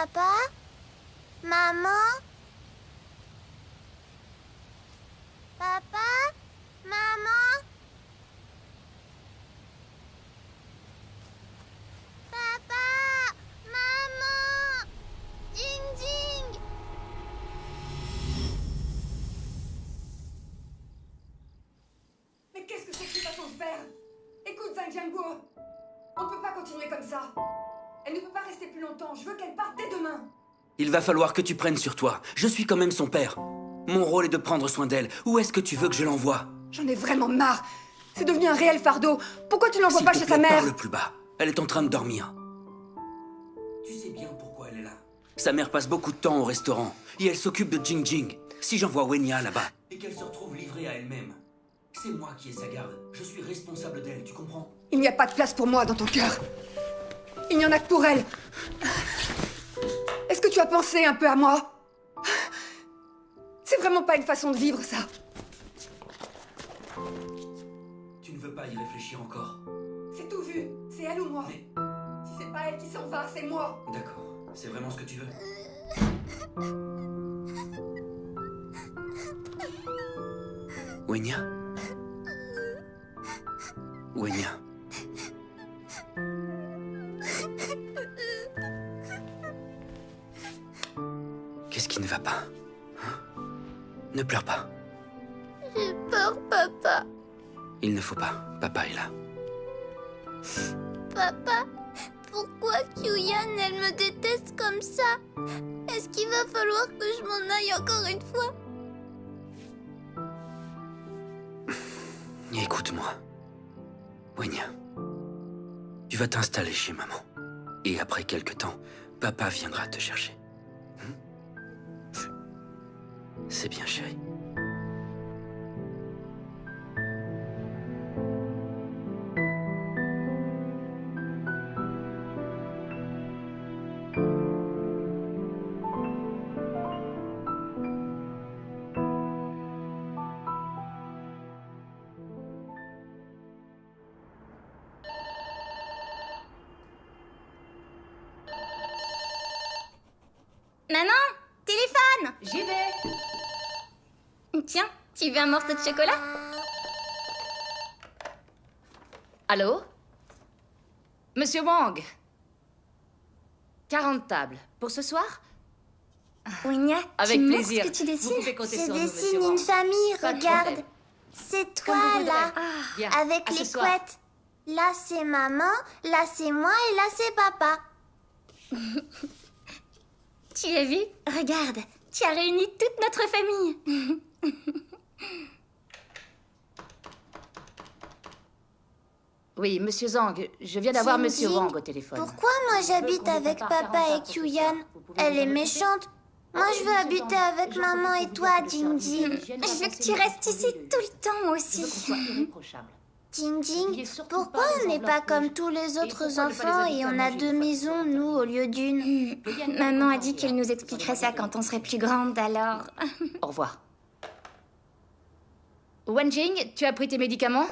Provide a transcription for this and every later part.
Papa? Maman Il va falloir que tu prennes sur toi. Je suis quand même son père. Mon rôle est de prendre soin d'elle. Où est-ce que tu veux que je l'envoie? J'en ai vraiment marre. C'est devenu un réel fardeau. Pourquoi tu ne l'envoies pas te chez plaît, sa mère? Parle plus bas. Elle est en train de dormir. Tu sais bien pourquoi elle est là. Sa mère passe beaucoup de temps au restaurant et elle s'occupe de Jing Jing. Si j'envoie Wenya là-bas et qu'elle se retrouve livrée à elle-même, c'est moi qui ai sa garde. Je suis responsable d'elle, tu comprends? Il n'y a pas de place pour moi dans ton cœur. Il n'y en a que pour elle. Tu as pensé un peu à moi C'est vraiment pas une façon de vivre, ça. Tu ne veux pas y réfléchir encore C'est tout vu. C'est elle ou moi. Mais Si c'est pas elle qui s'en va, c'est moi. d'accord, c'est vraiment ce que tu veux Wenya? Wenya? Ne va pas hein Ne pleure pas. J'ai peur, papa. Il ne faut pas. Papa est là. Papa, pourquoi Kyuyan, elle me déteste comme ça? Est-ce qu'il va falloir que je m'en aille encore une fois? Écoute-moi. Wenya. Tu vas t'installer chez maman. Et après quelque temps, papa viendra te chercher. C'est bien, chérie. Tu veux un morceau de chocolat? Allô? Monsieur Wang 40 tables. Pour ce soir? Wenya, Avec tu plaisir. ce que tu Vous dessines pouvez compter Je sur nous, dessine monsieur une Wang. famille, Pas de regarde. problème. C'est Comme toi, voudrez. là. Bien, Avec à ce les soir. couettes. Là, c'est maman, là, c'est moi et là, c'est papa. tu as vu Regarde, tu as réuni toute notre famille. Oui, monsieur Zhang, je viens d'avoir monsieur Wang au téléphone. Pourquoi moi j'habite avec papa 40 et Kyuyan Elle est méchante. Moi, je veux habiter avec maman et toi, Jing Jing. je veux que tu restes ici tout le temps, aussi. Jing Jing, pourquoi on n'est pas comme tous les autres enfants et on a deux maisons, nous, au lieu d'une Maman a dit qu'elle ambiance. nous expliquerait ça quand on serait plus grande, alors... Au revoir. Wenjing, tu as pris tes médicaments?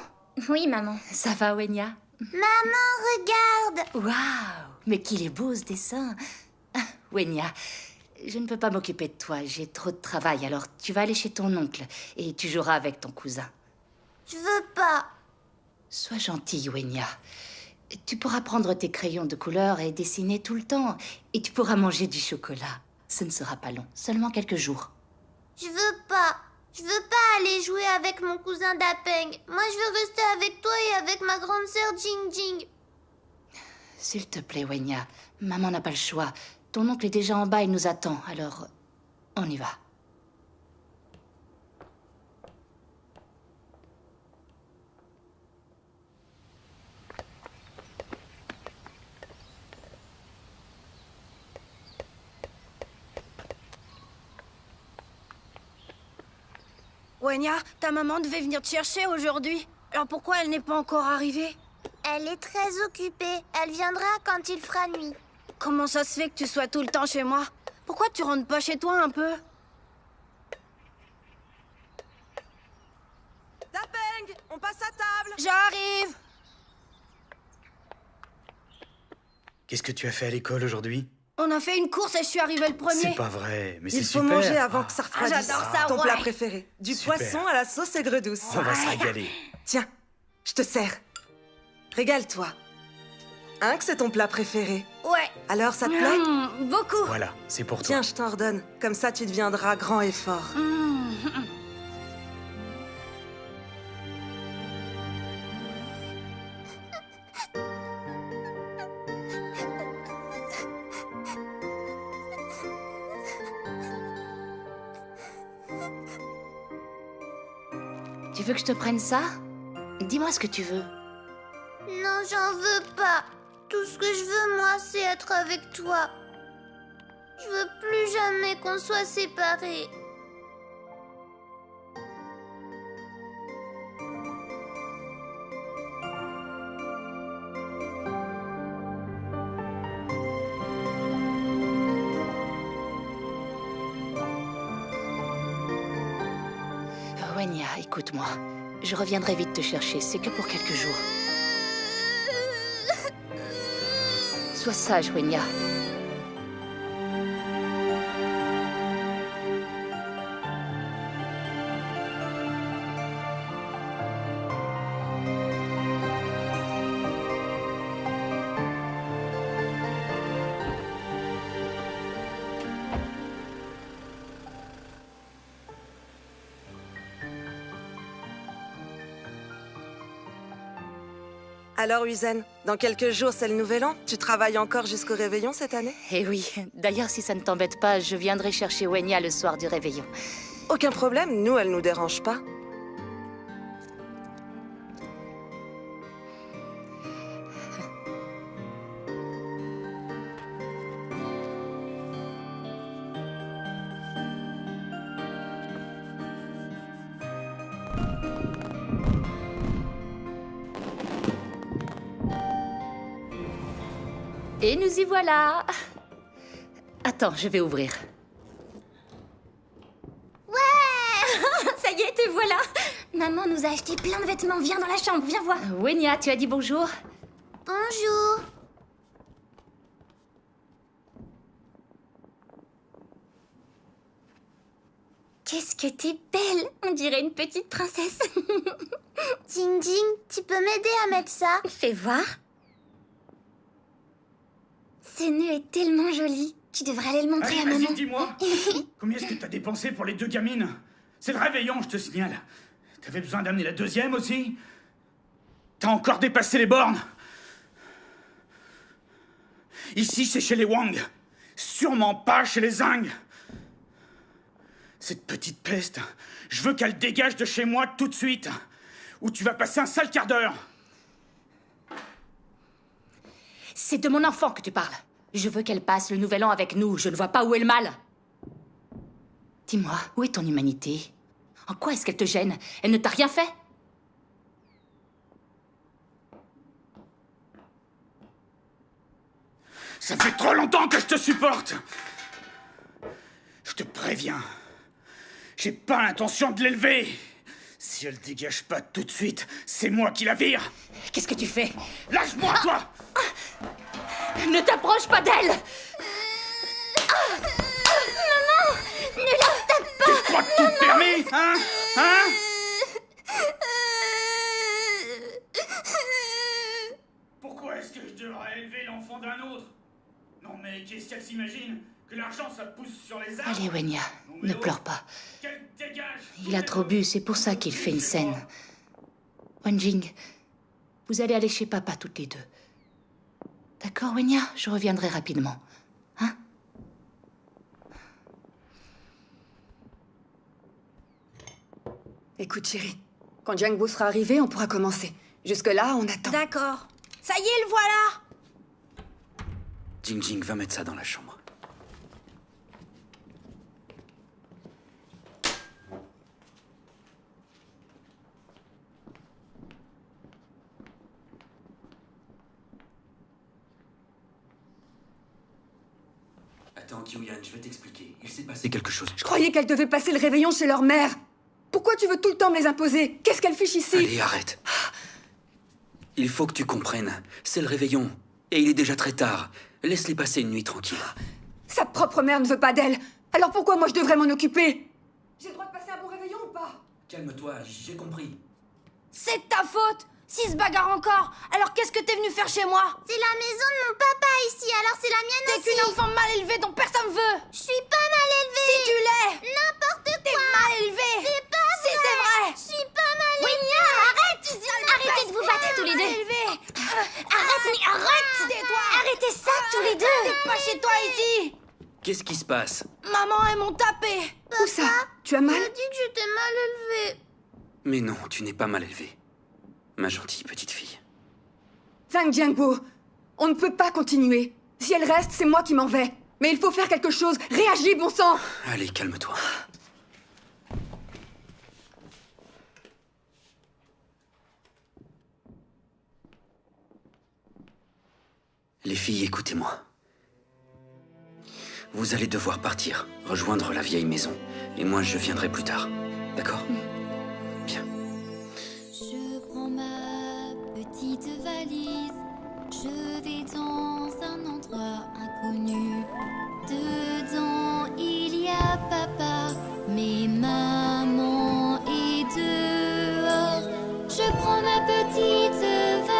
Oui, maman. Ça va, Wenya? Maman, regarde Waouh Mais qu'il est beau ce dessin Ah, Wenya, je ne peux pas m'occuper de toi, j'ai trop de travail, alors tu vas aller chez ton oncle et tu joueras avec ton cousin. Je veux pas. Sois gentille, Wenya. Tu pourras prendre tes crayons de couleur et dessiner tout le temps. Et tu pourras manger du chocolat. Ce ne sera pas long, seulement quelques jours. Je veux pas. Je veux pas aller jouer avec mon cousin Dapeng. Moi, je veux rester avec toi et avec ma grande sœur Jing Jing. S'il te plaît, Wenya, maman n'a pas le choix. Ton oncle est déjà en bas, il nous attend, alors on y va. Wenya, ta maman devait venir te chercher aujourd'hui. Alors pourquoi elle n'est pas encore arrivée? Elle est très occupée. Elle viendra quand il fera nuit. Comment ça se fait que tu sois tout le temps chez moi? Pourquoi tu rentres pas chez toi un peu? Dapeng, on passe à table J'arrive Qu'est-ce que tu as fait à l'école aujourd'hui? On a fait une course et je suis arrivée le premier. C'est pas vrai, mais c'est Il faut super. manger avant que ça Ah, refroidisse. j'adore ça, Ton ouais. plat préféré. Du Super. poisson à la sauce aigre douce. On va se régaler. Tiens, je te sers. Régale-toi. Hein, que c'est ton plat préféré? Ouais. Alors, ça te plaît? Mmh, beaucoup. Voilà, c'est pour toi. Tiens, je t'en redonne. Comme ça, tu deviendras grand et fort. Mmh. Tu veux que je te prenne ça? Dis-moi ce que tu veux. Non, j'en veux pas. Tout ce que je veux, moi, c'est être avec toi. Je veux plus jamais qu'on soit séparés. Je reviendrai vite te chercher, c'est que pour quelques jours. Sois sage, Wenya. Alors, Uzen, dans quelques jours, c'est le nouvel an. Tu travailles encore jusqu'au réveillon cette année? Eh oui, d'ailleurs, si ça ne t'embête pas, je viendrai chercher Wenya le soir du réveillon. Aucun problème, nous, elle nous dérange pas. Voilà Attends, je vais ouvrir. Ça y est, te voilà Maman nous a acheté plein de vêtements. Viens dans la chambre, viens voir. Wenya, tu as dit bonjour Bonjour. Qu'est-ce que t'es belle On dirait une petite princesse. Jing Jing, tu peux m'aider à mettre ça? Fais voir. Ce nœud est tellement joli. Tu devrais aller le montrer Allez, à maman. vas-y, dis-moi. Combien est-ce que t'as dépensé pour les deux gamines? C'est le réveillon, je te signale. T'avais besoin d'amener la deuxième aussi? T'as encore dépassé les bornes? Ici, c'est chez les Wang. Sûrement pas chez les Zhang. Cette petite peste, je veux qu'elle dégage de chez moi tout de suite. Ou tu vas passer un sale quart d'heure. C'est de mon enfant que tu parles. Je veux qu'elle passe le nouvel an avec nous. Je ne vois pas où est le mal. Dis-moi, où est ton humanité? En quoi est-ce qu'elle te gêne? Elle ne t'a rien fait? Ça fait trop longtemps que je te supporte. Je te préviens. J'ai pas l'intention de l'élever. Si elle dégage pas tout de suite, c'est moi qui la vire. Qu'est-ce que tu fais? Lâche-moi, toi Ne t'approche pas d'elle. Tu crois que tout te permet, hein Hein Pourquoi est-ce que je devrais élever l'enfant d'un autre? Non mais qu'est-ce qu'elle s'imagine? Que l'argent ça pousse sur les arbres? Allez, Wenya, ne oh, pleure pas. Qu'elle dégage. Il a trop bu, c'est pour ça qu'il fait une scène. Wenjing, vous allez aller chez papa toutes les deux. D'accord, Wenya Je reviendrai rapidement. Hein Écoute, chérie, quand Django sera arrivé, on pourra commencer. Jusque-là, on attend. D'accord. Ça y est, le voilà Jing Jing, va mettre ça dans la chambre. Je vais t'expliquer. Il s'est passé quelque chose. Je croyais qu'elles devaient passer le réveillon chez leur mère. Pourquoi tu veux tout le temps me les imposer? Qu'est-ce qu'elles fichent ici? Allez, arrête. Il faut que tu comprennes. C'est le réveillon. Et il est déjà très tard. Laisse-les passer une nuit tranquille. Sa propre mère ne veut pas d'elle. Alors pourquoi moi je devrais m'en occuper? J'ai le droit de passer un bon réveillon ou pas? Calme-toi, j'ai compris. C'est ta faute S'il se bagarre encore, alors qu'est-ce que t'es venu faire chez moi? C'est la maison de mon papa ici, alors c'est la mienne T'es aussi. qu'une enfant mal élevée dont personne veut. Je suis pas mal élevée. Si tu l'es. N'importe T'es quoi. mal élevée. C'est pas vrai. Si c'est vrai. Je suis pas mal Wenya, arrête. Arrêtez de vous battre tous les deux. Arrête, mais arrête. Tais-toi. Arrêtez ça tous les deux. T'es pas chez toi ici. Qu'est-ce qui se passe? Maman, elles m'ont tapé. Où ça? Tu as mal? Il a dit que j'étais mal élevée. Mais non, tu n'es pas mal élevée. Ma gentille petite fille. Zhang Jiangbo, on ne peut pas continuer. Si elle reste, c'est moi qui m'en vais. Mais il faut faire quelque chose. Réagis, bon sang Allez, calme-toi. Les filles, écoutez-moi. Vous allez devoir partir, rejoindre la vieille maison. Et moi, je viendrai plus tard. D'accord? Petite valise, je vais dans un endroit inconnu. Dedans il y a papa, mais maman est dehors. Je prends ma petite valise,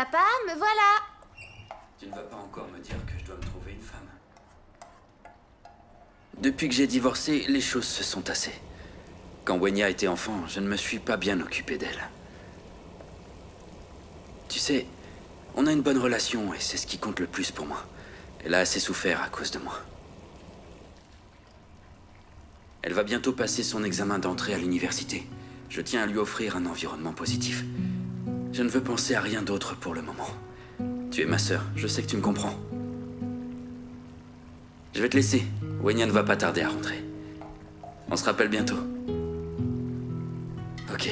Papa, me voilà. Tu ne vas pas encore me dire que je dois me trouver une femme. Depuis que j'ai divorcé, les choses se sont tassées. Quand Wenya était enfant, je ne me suis pas bien occupé d'elle. Tu sais, on a une bonne relation et c'est ce qui compte le plus pour moi. Elle a assez souffert à cause de moi. Elle va bientôt passer son examen d'entrée à l'université. Je tiens à lui offrir un environnement positif. Je ne veux penser à rien d'autre pour le moment. Tu es ma sœur, je sais que tu me comprends. Je vais te laisser. Wenya ne va pas tarder à rentrer. On se rappelle bientôt. Ok.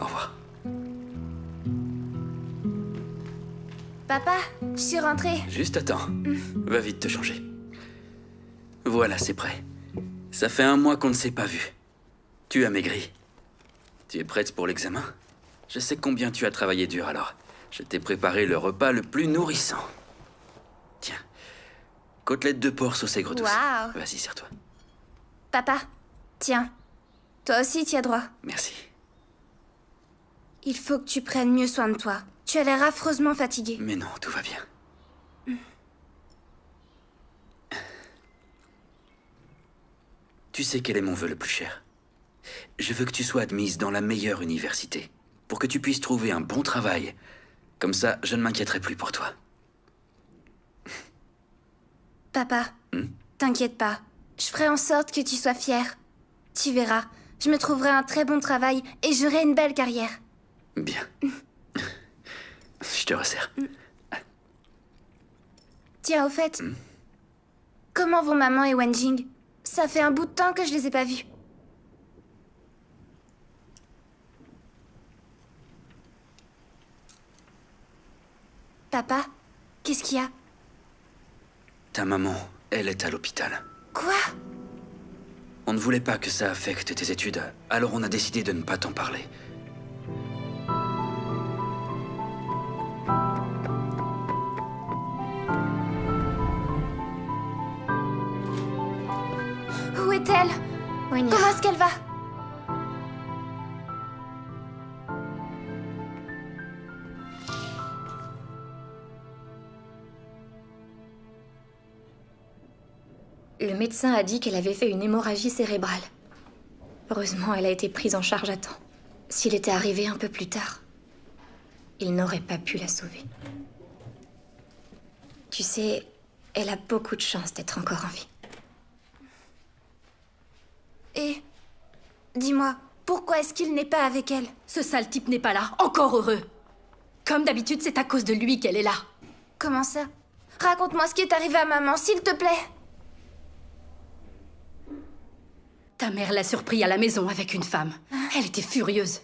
Au revoir. Papa, je suis rentrée. Juste attends. Va vite te changer. Voilà, c'est prêt. Ça fait un mois qu'on ne s'est pas vu. Tu as maigri. Tu es prête pour l'examen? Je sais combien tu as travaillé dur alors. Je t'ai préparé le repas le plus nourrissant. Tiens. Côtelette de porc saucée gros douce. Waouh. Vas-y, serre-toi. Papa, tiens. Toi aussi, tu as droit. Merci. Il faut que tu prennes mieux soin de toi. Tu as l'air affreusement fatigué. Mais non, tout va bien. Tu sais quel est mon vœu le plus cher? Je veux que tu sois admise dans la meilleure université, pour que tu puisses trouver un bon travail. Comme ça, je ne m'inquiéterai plus pour toi. Papa, Hmm? t'inquiète pas. Je ferai en sorte que tu sois fier. Tu verras, je me trouverai un très bon travail et j'aurai une belle carrière. Bien. Je te resserre. Tiens, au fait, Hmm? comment vont maman et Wenjing Ça fait un bout de temps que je les ai pas vus. Papa, qu'est-ce qu'il y a? Ta maman, elle est à l'hôpital. Quoi? On ne voulait pas que ça affecte tes études, alors on a décidé de ne pas t'en parler. Où est-elle? Comment est-ce qu'elle va? Le médecin a dit qu'elle avait fait une hémorragie cérébrale. Heureusement, elle a été prise en charge à temps. S'il était arrivé un peu plus tard, il n'aurait pas pu la sauver. Tu sais, elle a beaucoup de chance d'être encore en vie. Et dis-moi, pourquoi est-ce qu'il n'est pas avec elle? Ce sale type n'est pas là, encore heureux. Comme d'habitude, c'est à cause de lui qu'elle est là. Comment ça? Raconte-moi ce qui est arrivé à maman, s'il te plaît. Ta mère l'a surpris à la maison avec une femme. Elle était furieuse.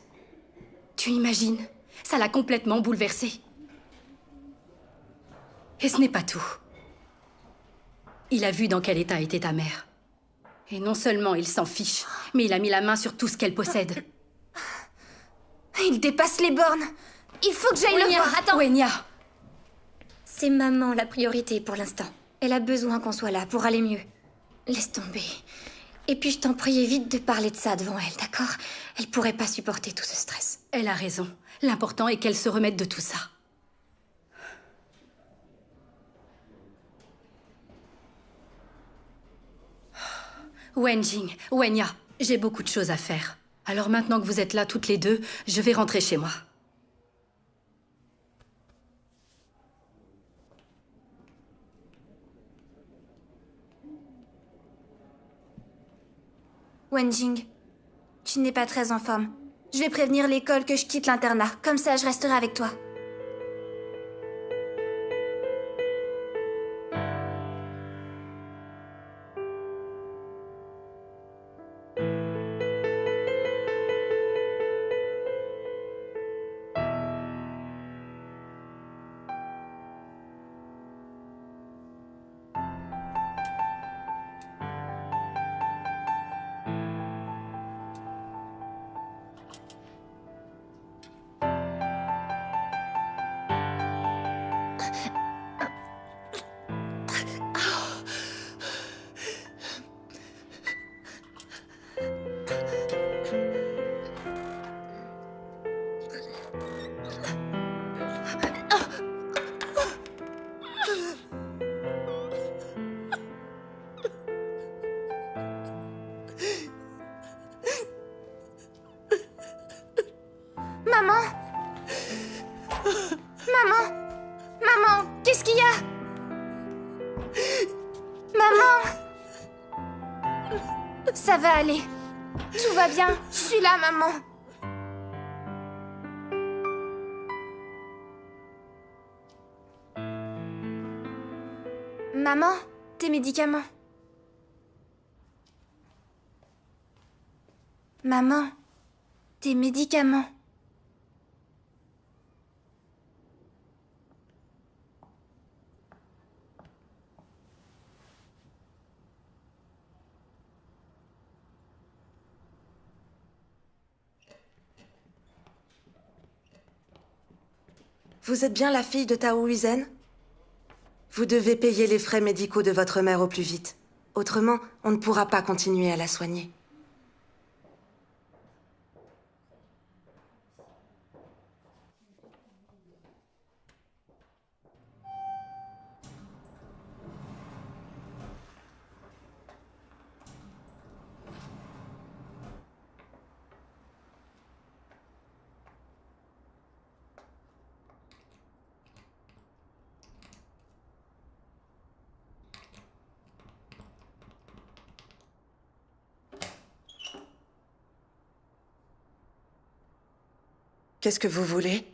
Tu imagines? Ça l'a complètement bouleversée. Et ce n'est pas tout. Il a vu dans quel état était ta mère. Et non seulement il s'en fiche, mais il a mis la main sur tout ce qu'elle possède. Il dépasse les bornes. Il faut que j'aille le voir. Attends. Wenya C'est maman la priorité pour l'instant. Elle a besoin qu'on soit là pour aller mieux. Laisse tomber. Et puis je t'en prie, évite de parler de ça devant elle, d'accord? Elle pourrait pas supporter tout ce stress. Elle a raison. L'important est qu'elle se remette de tout ça. Wenjing, Wenya, j'ai beaucoup de choses à faire. Alors maintenant que vous êtes là toutes les deux, je vais rentrer chez moi. Wenjing, tu n'es pas très en forme. Je vais prévenir l'école que je quitte l'internat. Comme ça, je resterai avec toi. Ça va aller. Tout va bien. Je suis là, maman. Maman, tes médicaments. Maman, tes médicaments. Vous êtes bien la fille de Tao Huizen Vous devez payer les frais médicaux de votre mère au plus vite. Autrement, on ne pourra pas continuer à la soigner. Qu'est-ce que vous voulez?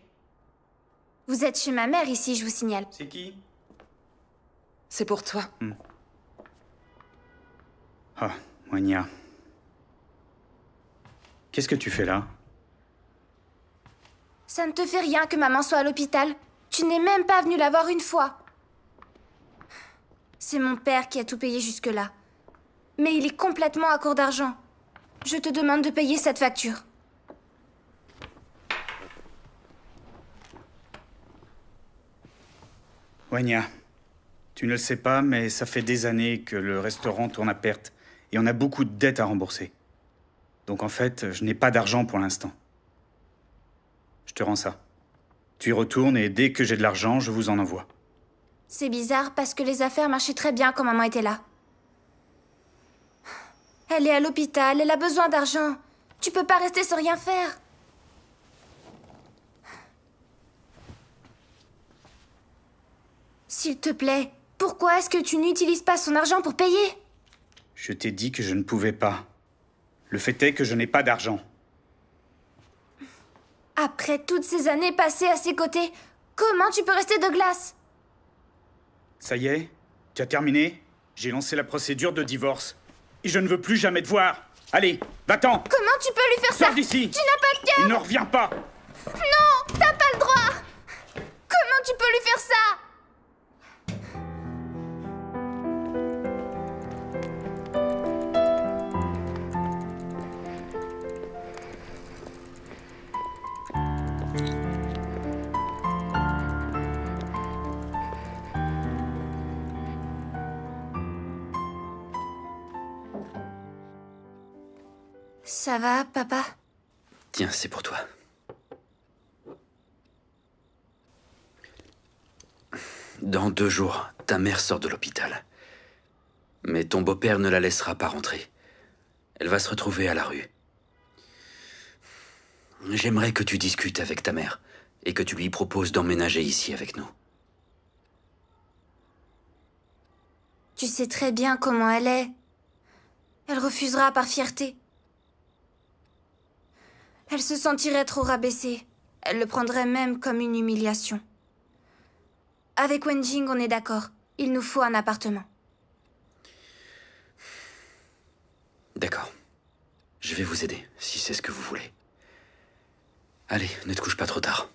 Vous êtes chez ma mère ici, je vous signale. C'est qui? C'est pour toi. Ah, Wanya. Qu'est-ce que tu fais là? Ça ne te fait rien que maman soit à l'hôpital. Tu n'es même pas venu la voir une fois. C'est mon père qui a tout payé jusque-là. Mais il est complètement à court d'argent. Je te demande de payer cette facture. Tu ne le sais pas, mais ça fait des années que le restaurant tourne à perte et on a beaucoup de dettes à rembourser. Donc en fait, je n'ai pas d'argent pour l'instant. Je te rends ça. Tu y retournes et dès que j'ai de l'argent, je vous en envoie. C'est bizarre parce que les affaires marchaient très bien quand maman était là. Elle est à l'hôpital, elle a besoin d'argent. Tu peux pas rester sans rien faire. S'il te plaît, pourquoi est-ce que tu n'utilises pas son argent pour payer? Je t'ai dit que je ne pouvais pas. Le fait est que je n'ai pas d'argent. Après toutes ces années passées à ses côtés, comment tu peux rester de glace? Ça y est Tu as terminé? J'ai lancé la procédure de divorce. Et je ne veux plus jamais te voir. Allez, va-t'en. Comment tu peux lui faire ça? Sors d'ici. Tu n'as pas de cœur. Il ne revient pas. Non T'as pas le droit. Comment tu peux lui faire ça? Ça va, papa? Tiens, c'est pour toi. Dans deux jours, ta mère sort de l'hôpital. Mais ton beau-père ne la laissera pas rentrer. Elle va se retrouver à la rue. J'aimerais que tu discutes avec ta mère et que tu lui proposes d'emménager ici avec nous. Tu sais très bien comment elle est. Elle refusera par fierté. Elle se sentirait trop rabaissée. Elle le prendrait même comme une humiliation. Avec Wenjing, on est d'accord. Il nous faut un appartement. D'accord. Je vais vous aider, si c'est ce que vous voulez. Allez, ne te couche pas trop tard.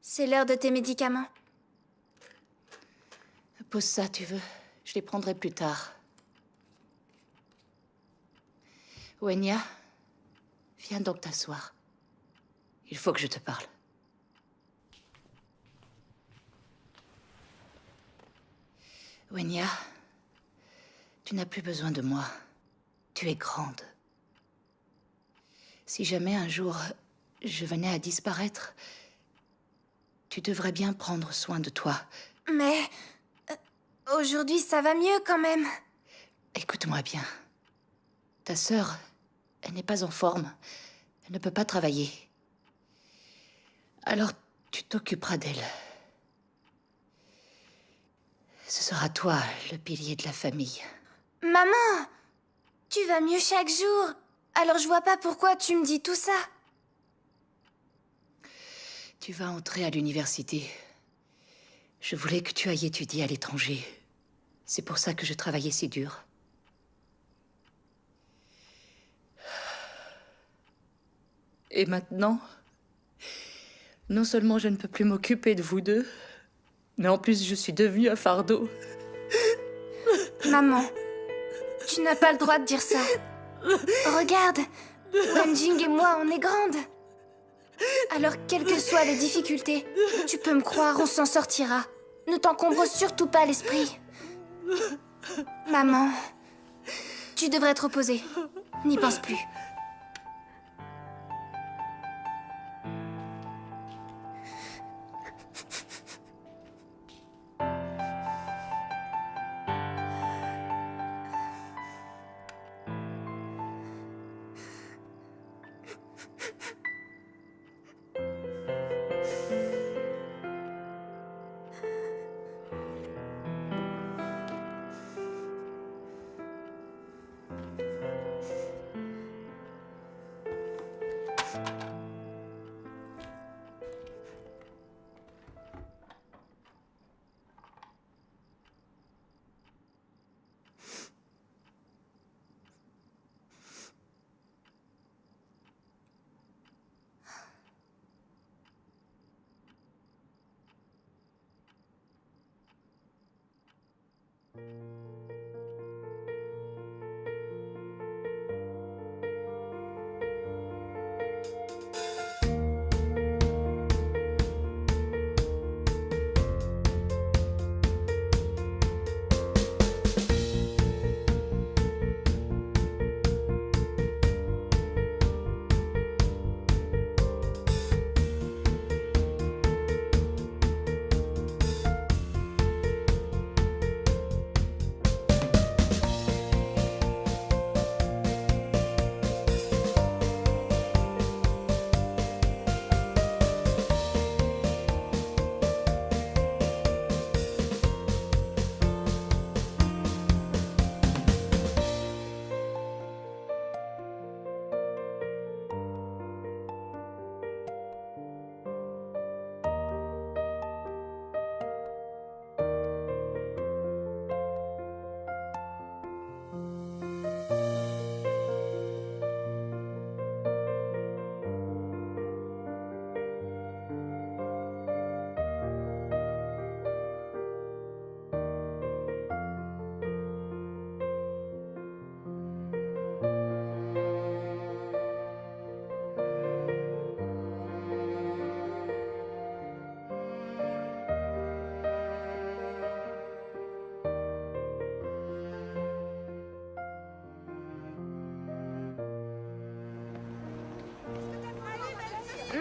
C'est l'heure de tes médicaments. Pose ça, tu veux. Je les prendrai plus tard. Wenya, viens donc t'asseoir. Il faut que je te parle. Wenya, tu n'as plus besoin de moi. Tu es grande. Si jamais un jour je venais à disparaître, tu devrais bien prendre soin de toi. Mais... euh, Aujourd'hui, ça va mieux quand même. Écoute-moi bien. Ta sœur, elle n'est pas en forme. Elle ne peut pas travailler. Alors, tu t'occuperas d'elle. Ce sera toi le pilier de la famille. Maman Tu vas mieux chaque jour. Alors je vois pas pourquoi tu me dis tout ça. Tu vas entrer à l'université. Je voulais que tu ailles étudier à l'étranger. C'est pour ça que je travaillais si dur. Et maintenant, non seulement je ne peux plus m'occuper de vous deux, mais en plus je suis devenue un fardeau. Maman, tu n'as pas le droit de dire ça. Regarde, Wenjing et moi, on est grandes. Alors, quelles que soient les difficultés, tu peux me croire, on s'en sortira. Ne t'encombre surtout pas l'esprit. Maman, tu devrais te reposer. N'y pense plus.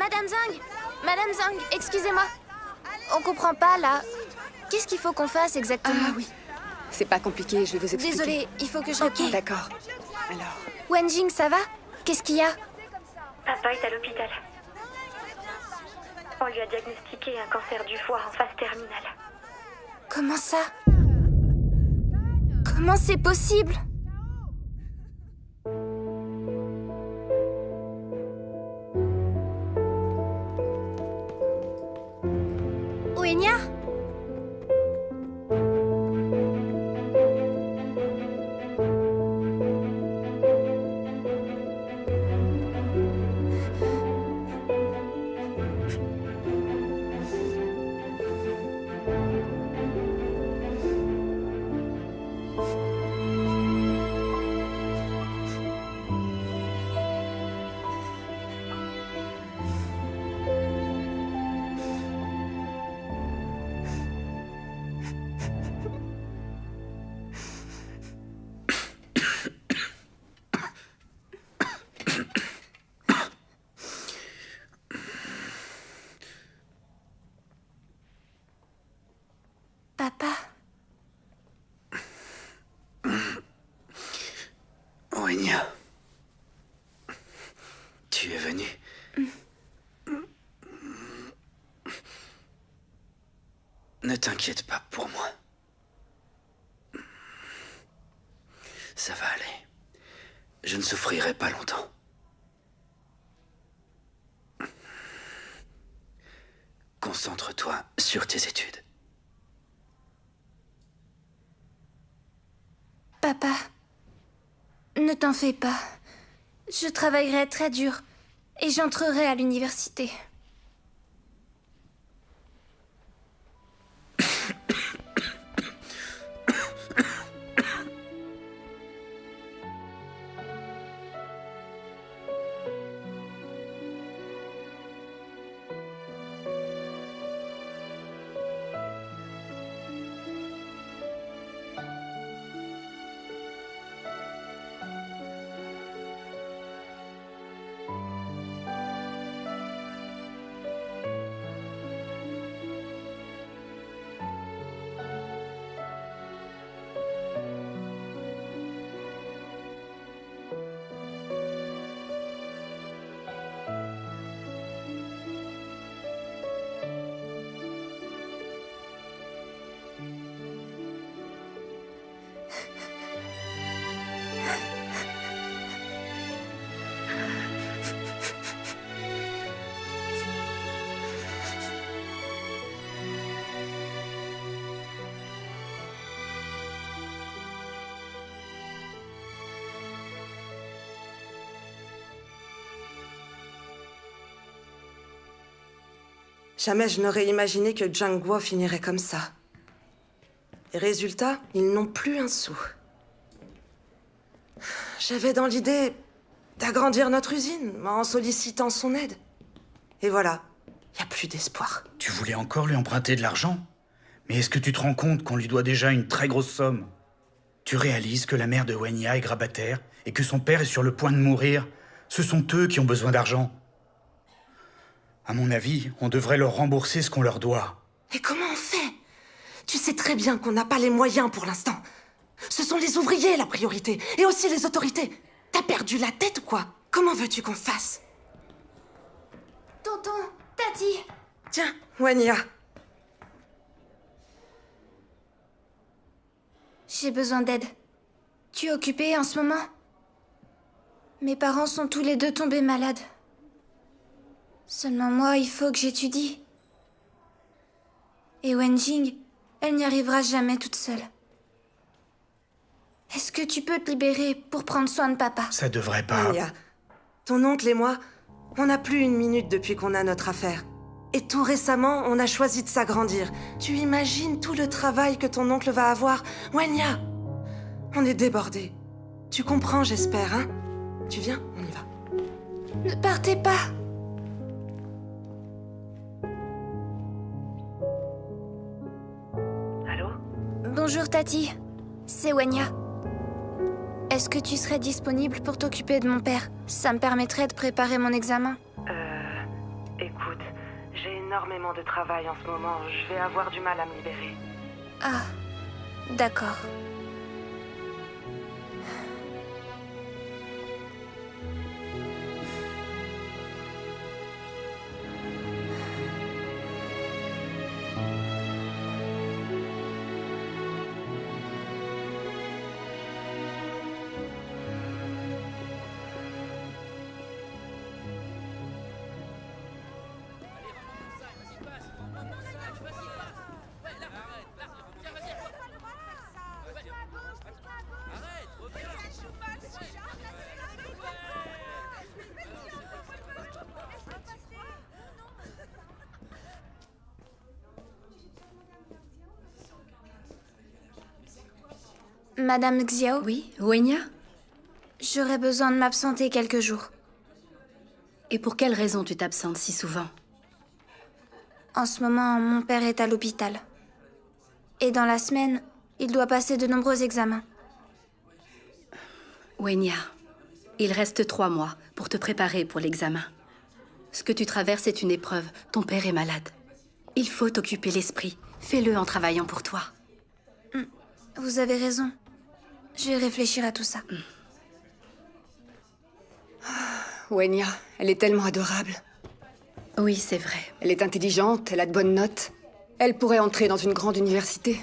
Madame Zhang Madame Zhang, excusez-moi. On comprend pas, là. Qu'est-ce qu'il faut qu'on fasse exactement? Ah oui. C'est pas compliqué, je vais vous expliquer. Désolée, il faut que je réponde. D'accord. Alors, Wenjing, ça va? Qu'est-ce qu'il y a? Papa est à l'hôpital. On lui a diagnostiqué un cancer du foie en phase terminale. Comment ça? Comment c'est possible? T'inquiète pas pour moi. Ça va aller. Je ne souffrirai pas longtemps. Concentre-toi sur tes études. Papa, ne t'en fais pas. Je travaillerai très dur et j'entrerai à l'université. Jamais je n'aurais imaginé que Guo finirait comme ça. Et résultat, ils n'ont plus un sou. J'avais dans l'idée d'agrandir notre usine en sollicitant son aide. Et voilà, il n'y a plus d'espoir. Tu voulais encore lui emprunter de l'argent? Mais est-ce que tu te rends compte qu'on lui doit déjà une très grosse somme? Tu réalises que la mère de Wenya est grabataire et que son père est sur le point de mourir? Ce sont eux qui ont besoin d'argent. À mon avis, on devrait leur rembourser ce qu'on leur doit. Et comment on fait? Tu sais très bien qu'on n'a pas les moyens pour l'instant. Ce sont les ouvriers la priorité, et aussi les autorités. T'as perdu la tête ou quoi? Comment veux-tu qu'on fasse? Tonton, Tati Tiens, Wanya. J'ai besoin d'aide. Tu es occupée en ce moment? Mes parents sont tous les deux tombés malades. Seulement moi, il faut que j'étudie. Et Wenjing, elle n'y arrivera jamais toute seule. Est-ce que tu peux te libérer pour prendre soin de papa? Ça devrait pas. Wanya, ton oncle et moi, on n'a plus une minute depuis qu'on a notre affaire. Et tout récemment, on a choisi de s'agrandir. Tu imagines tout le travail que ton oncle va avoir? Wanya On est débordés. Tu comprends, j'espère, hein? Tu viens On y va. Ne partez pas Bonjour Tati, c'est Wenya. Est-ce que tu serais disponible pour t'occuper de mon père? Ça me permettrait de préparer mon examen. Euh... Écoute, j'ai énormément de travail en ce moment. Je vais avoir du mal à me libérer. Ah, d'accord. Madame Xiao Oui, Wenya J'aurais besoin de m'absenter quelques jours. Et pour quelle raison tu t'absentes si souvent? En ce moment, mon père est à l'hôpital. Et dans la semaine, il doit passer de nombreux examens. Wenya, il reste trois mois pour te préparer pour l'examen. Ce que tu traverses est une épreuve. Ton père est malade. Il faut t'occuper l'esprit. Fais-le en travaillant pour toi. Vous avez raison. Je vais réfléchir à tout ça. Wenya, elle est tellement adorable. Oui, c'est vrai. Elle est intelligente, elle a de bonnes notes. Elle pourrait entrer dans une grande université.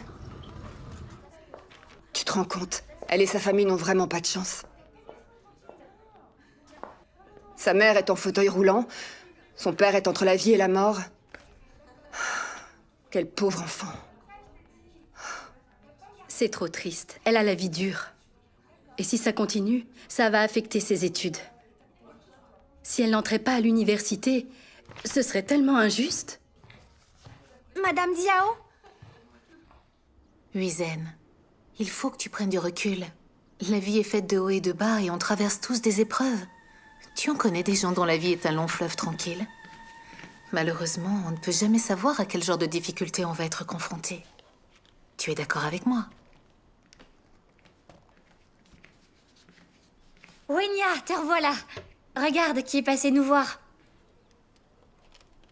Tu te rends compte Elle et sa famille n'ont vraiment pas de chance. Sa mère est en fauteuil roulant. Son père est entre la vie et la mort. Quel pauvre enfant. C'est trop triste. Elle a la vie dure. Et si ça continue, ça va affecter ses études. Si elle n'entrait pas à l'université, ce serait tellement injuste. Madame Diao? Huizen, il faut que tu prennes du recul. La vie est faite de hauts et de bas et on traverse tous des épreuves. Tu en connais des gens dont la vie est un long fleuve tranquille? Malheureusement, on ne peut jamais savoir à quel genre de difficultés on va être confronté. Tu es d'accord avec moi? Wenya, te revoilà. Regarde qui est passé nous voir.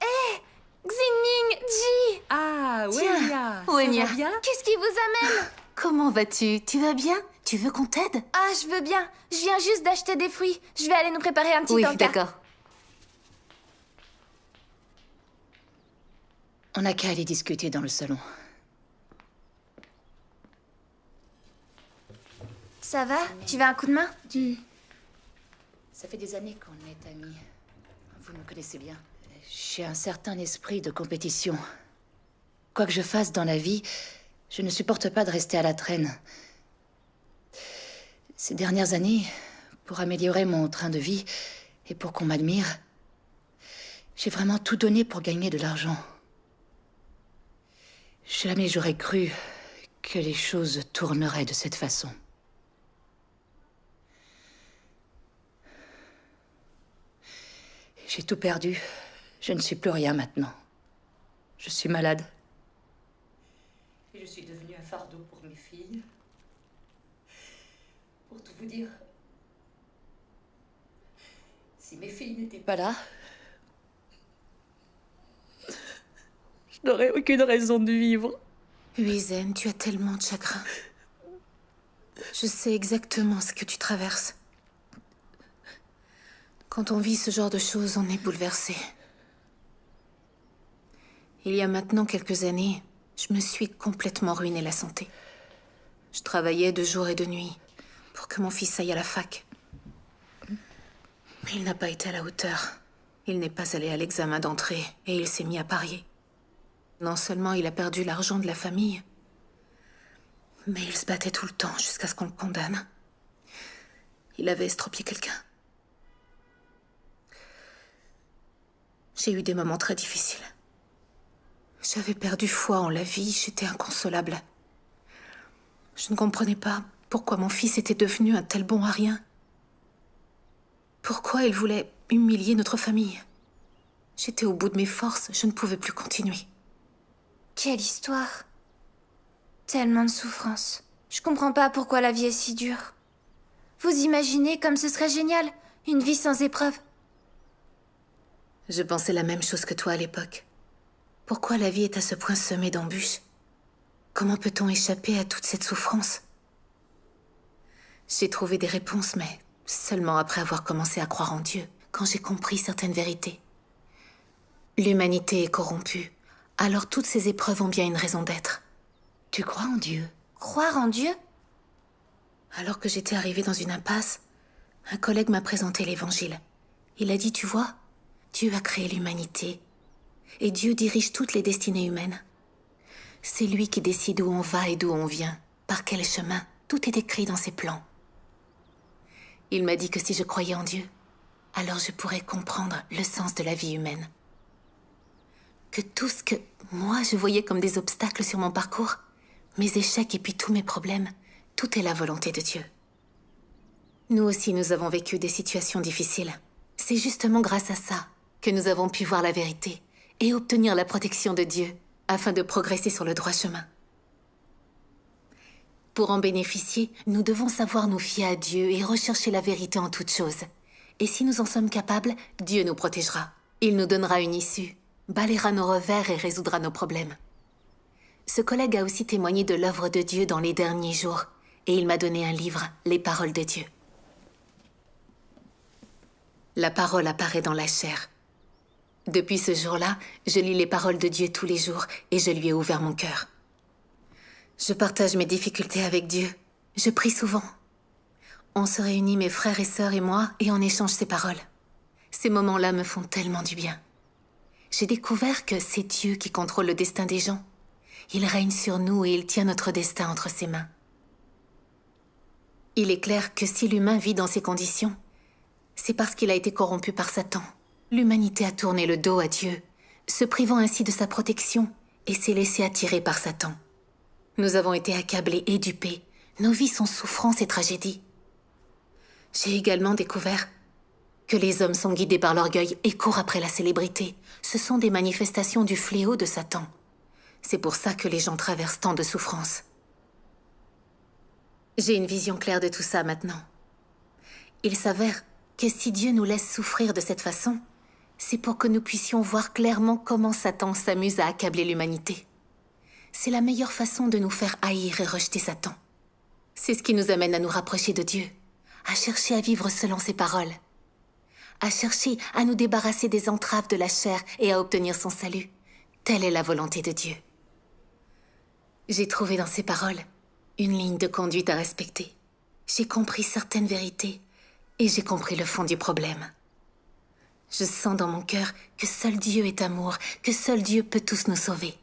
Hé Xinming, Ji Ah, Tiens, Wenya. Qu'est-ce qui vous amène Comment vas-tu? Tu vas bien? Tu veux qu'on t'aide? Ah, je veux bien. Je viens juste d'acheter des fruits. Je vais aller nous préparer un petit Oui, encas. d'accord. On n'a qu'à aller discuter dans le salon. Ça va? Tu veux un coup de main? Ça fait des années qu'on est amis. Vous me connaissez bien. J'ai un certain esprit de compétition. Quoi que je fasse dans la vie, je ne supporte pas de rester à la traîne. Ces dernières années, pour améliorer mon train de vie et pour qu'on m'admire, j'ai vraiment tout donné pour gagner de l'argent. Jamais j'aurais cru que les choses tourneraient de cette façon. J'ai tout perdu. Je ne suis plus rien maintenant. Je suis malade. Et je suis devenue un fardeau pour mes filles. Pour tout vous dire, si mes filles n'étaient pas là, je n'aurais aucune raison de vivre. Huizen, tu as tellement de chagrin. Je sais exactement ce que tu traverses. Quand on vit ce genre de choses, on est bouleversé. Il y a maintenant quelques années, je me suis complètement ruiné la santé. Je travaillais de jour et de nuit pour que mon fils aille à la fac. Mais il n'a pas été à la hauteur. Il n'est pas allé à l'examen d'entrée et il s'est mis à parier. Non seulement il a perdu l'argent de la famille, mais il se battait tout le temps jusqu'à ce qu'on le condamne. Il avait estropié quelqu'un. J'ai eu des moments très difficiles. J'avais perdu foi en la vie, j'étais inconsolable. Je ne comprenais pas pourquoi mon fils était devenu un tel bon à rien. Pourquoi il voulait humilier notre famille J'étais au bout de mes forces, je ne pouvais plus continuer. Quelle histoire. Tellement de souffrance. Je comprends pas pourquoi la vie est si dure. Vous imaginez comme ce serait génial, une vie sans épreuves. Je pensais la même chose que toi à l'époque. Pourquoi la vie est à ce point semée d'embûches? Comment peut-on échapper à toute cette souffrance? J'ai trouvé des réponses, mais seulement après avoir commencé à croire en Dieu, quand j'ai compris certaines vérités. L'humanité est corrompue, alors toutes ces épreuves ont bien une raison d'être. Tu crois en Dieu? Croire en Dieu? Alors que j'étais arrivée dans une impasse, un collègue m'a présenté l'évangile. Il a dit, tu vois, Dieu a créé l'humanité. Et Dieu dirige toutes les destinées humaines. C'est lui qui décide où on va et d'où on vient, par quel chemin. Tout est écrit dans ses plans. Il m'a dit que si je croyais en Dieu, alors je pourrais comprendre le sens de la vie humaine. Que tout ce que moi je voyais comme des obstacles sur mon parcours, mes échecs et puis tous mes problèmes, tout est la volonté de Dieu. Nous aussi, nous avons vécu des situations difficiles. C'est justement grâce à ça que nous avons pu voir la vérité et obtenir la protection de Dieu afin de progresser sur le droit chemin. Pour en bénéficier, nous devons savoir nous fier à Dieu et rechercher la vérité en toutes choses. Et si nous en sommes capables, Dieu nous protégera. Il nous donnera une issue, balayera nos revers et résoudra nos problèmes. Ce collègue a aussi témoigné de l'œuvre de Dieu dans les derniers jours, et il m'a donné un livre, Les Paroles de Dieu. La parole apparaît dans la chair. Depuis ce jour-là, je lis les paroles de Dieu tous les jours et je lui ai ouvert mon cœur. Je partage mes difficultés avec Dieu. Je prie souvent. On se réunit, mes frères et sœurs et moi, et on échange ces paroles. Ces moments-là me font tellement du bien. J'ai découvert que c'est Dieu qui contrôle le destin des gens. Il règne sur nous et il tient notre destin entre ses mains. Il est clair que si l'humain vit dans ces conditions, c'est parce qu'il a été corrompu par Satan. L'humanité a tourné le dos à Dieu, se privant ainsi de sa protection, et s'est laissé attirer par Satan. Nous avons été accablés et dupés. Nos vies sont souffrances et tragédies. J'ai également découvert que les hommes sont guidés par l'orgueil et courent après la célébrité. Ce sont des manifestations du fléau de Satan. C'est pour ça que les gens traversent tant de souffrances. J'ai une vision claire de tout ça maintenant. Il s'avère que si Dieu nous laisse souffrir de cette façon, c'est pour que nous puissions voir clairement comment Satan s'amuse à accabler l'humanité. C'est la meilleure façon de nous faire haïr et rejeter Satan. C'est ce qui nous amène à nous rapprocher de Dieu, à chercher à vivre selon ses paroles, à chercher à nous débarrasser des entraves de la chair et à obtenir son salut. Telle est la volonté de Dieu. J'ai trouvé dans ces paroles une ligne de conduite à respecter. J'ai compris certaines vérités et j'ai compris le fond du problème. Je sens dans mon cœur que seul Dieu est amour, que seul Dieu peut tous nous sauver.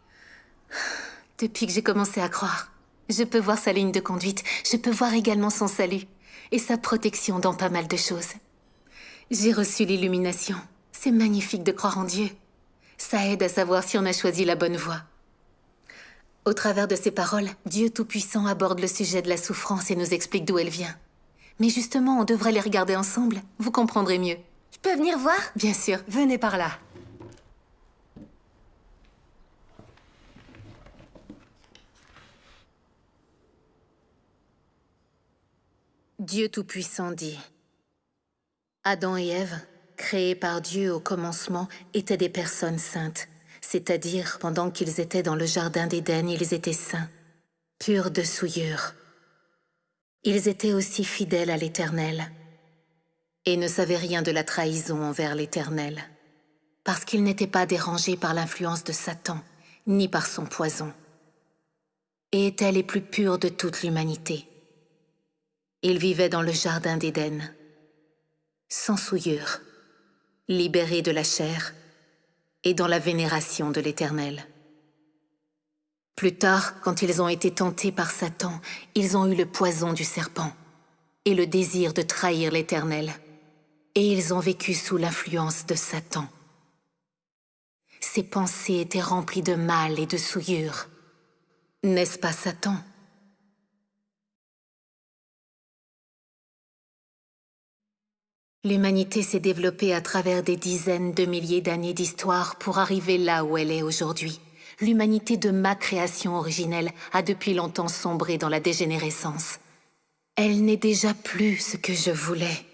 Depuis que j'ai commencé à croire, je peux voir sa ligne de conduite, je peux voir également son salut et sa protection dans pas mal de choses. J'ai reçu l'illumination. C'est magnifique de croire en Dieu. Ça aide à savoir si on a choisi la bonne voie. Au travers de ces paroles, Dieu Tout-Puissant aborde le sujet de la souffrance et nous explique d'où elle vient. Mais justement, on devrait les regarder ensemble. Vous comprendrez mieux. Je peux venir voir Bien sûr. Venez par là. Dieu Tout-Puissant dit Adam et Ève, créés par Dieu au commencement, étaient des personnes saintes, c'est-à-dire pendant qu'ils étaient dans le jardin d'Éden, ils étaient saints, purs de souillure. Ils étaient aussi fidèles à l'Éternel et ne savaient rien de la trahison envers l'Éternel, parce qu'ils n'étaient pas dérangés par l'influence de Satan, ni par son poison, et étaient les plus purs de toute l'humanité. Ils vivaient dans le jardin d'Éden, sans souillure, libérés de la chair et dans la vénération de l'Éternel. Plus tard, quand ils ont été tentés par Satan, ils ont eu le poison du serpent et le désir de trahir l'Éternel, et ils ont vécu sous l'influence de Satan. Ces pensées étaient remplies de mal et de souillure. N'est-ce pas Satan? L'humanité s'est développée à travers des dizaines de milliers d'années d'histoire pour arriver là où elle est aujourd'hui. L'humanité de ma création originelle a depuis longtemps sombré dans la dégénérescence. Elle n'est déjà plus ce que je voulais.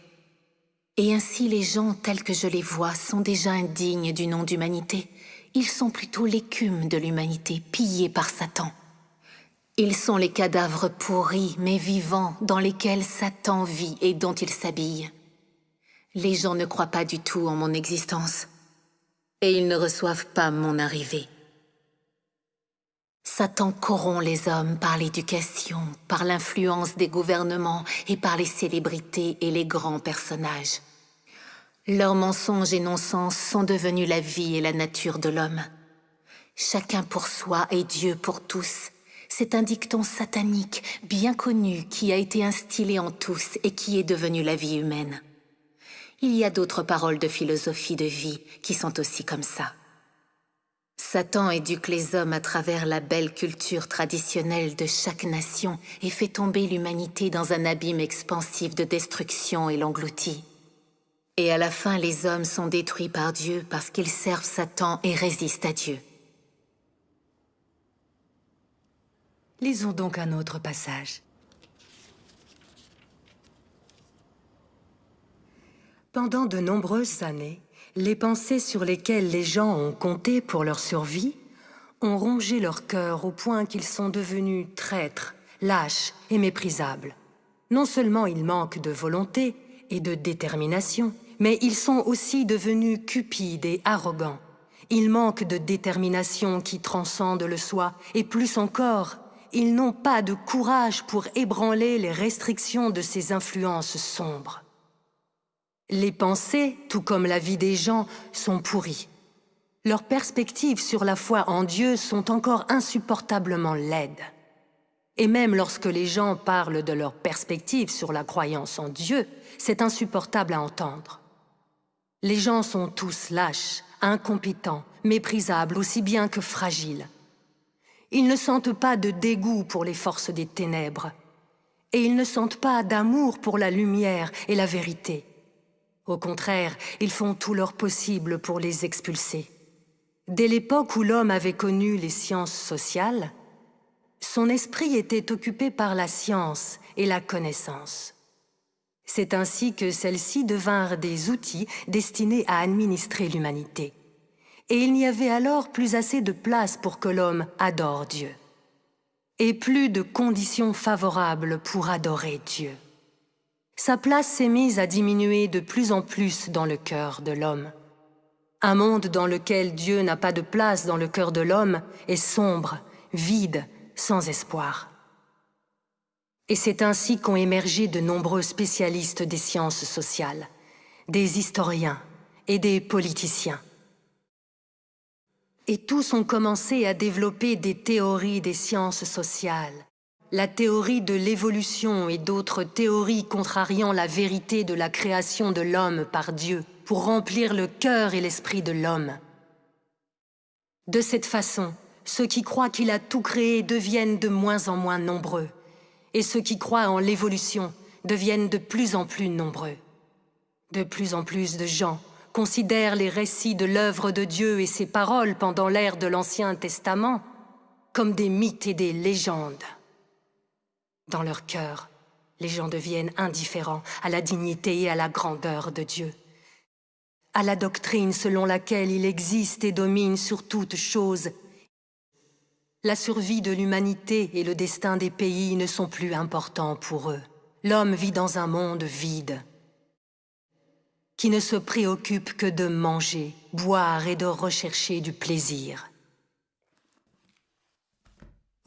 Et ainsi les gens tels que je les vois sont déjà indignes du nom d'humanité. Ils sont plutôt l'écume de l'humanité, pillée par Satan. Ils sont les cadavres pourris mais vivants dans lesquels Satan vit et dont il s'habille. Les gens ne croient pas du tout en mon existence. Et ils ne reçoivent pas mon arrivée. Satan corrompt les hommes par l'éducation, par l'influence des gouvernements et par les célébrités et les grands personnages. Leurs mensonges et non-sens sont devenus la vie et la nature de l'homme. Chacun pour soi et Dieu pour tous. C'est un dicton satanique bien connu qui a été instillé en tous et qui est devenu la vie humaine. Il y a d'autres paroles de philosophie de vie qui sont aussi comme ça. Satan éduque les hommes à travers la belle culture traditionnelle de chaque nation et fait tomber l'humanité dans un abîme expansif de destruction et l'engloutit. Et à la fin, les hommes sont détruits par Dieu parce qu'ils servent Satan et résistent à Dieu. Lisons donc un autre passage. Pendant de nombreuses années, les pensées sur lesquelles les gens ont compté pour leur survie ont rongé leur cœur au point qu'ils sont devenus traîtres, lâches et méprisables. Non seulement ils manquent de volonté et de détermination, mais ils sont aussi devenus cupides et arrogants. Ils manquent de détermination qui transcende le soi, et plus encore, ils n'ont pas de courage pour ébranler les restrictions de ces influences sombres. Les pensées, tout comme la vie des gens, sont pourries. Leurs perspectives sur la foi en Dieu sont encore insupportablement laides. Et même lorsque les gens parlent de leurs perspectives sur la croyance en Dieu, c'est insupportable à entendre. Les gens sont tous lâches, incompétents, méprisables aussi bien que fragiles. Ils ne sentent pas de dégoût pour les forces des ténèbres, et ils ne sentent pas d'amour pour la lumière et la vérité. Au contraire, ils font tout leur possible pour les expulser. Dès l'époque où l'homme avait connu les sciences sociales, son esprit était occupé par la science et la connaissance. C'est ainsi que celles-ci devinrent des outils destinés à administrer l'humanité. Et il n'y avait alors plus assez de place pour que l'homme adore Dieu. Et plus de conditions favorables pour adorer Dieu sa place s'est mise à diminuer de plus en plus dans le cœur de l'homme. Un monde dans lequel Dieu n'a pas de place dans le cœur de l'homme est sombre, vide, sans espoir. Et c'est ainsi qu'ont émergé de nombreux spécialistes des sciences sociales, des historiens et des politiciens. Et tous ont commencé à développer des théories des sciences sociales, la théorie de l'évolution et d'autres théories contrariant la vérité de la création de l'homme par Dieu pour remplir le cœur et l'esprit de l'homme. De cette façon, ceux qui croient qu'il a tout créé deviennent de moins en moins nombreux, et ceux qui croient en l'évolution deviennent de plus en plus nombreux. De plus en plus de gens considèrent les récits de l'œuvre de Dieu et ses paroles pendant l'ère de l'Ancien Testament comme des mythes et des légendes. Dans leur cœur, les gens deviennent indifférents à la dignité et à la grandeur de Dieu, à la doctrine selon laquelle il existe et domine sur toute chose. La survie de l'humanité et le destin des pays ne sont plus importants pour eux. L'homme vit dans un monde vide, qui ne se préoccupe que de manger, boire et de rechercher du plaisir.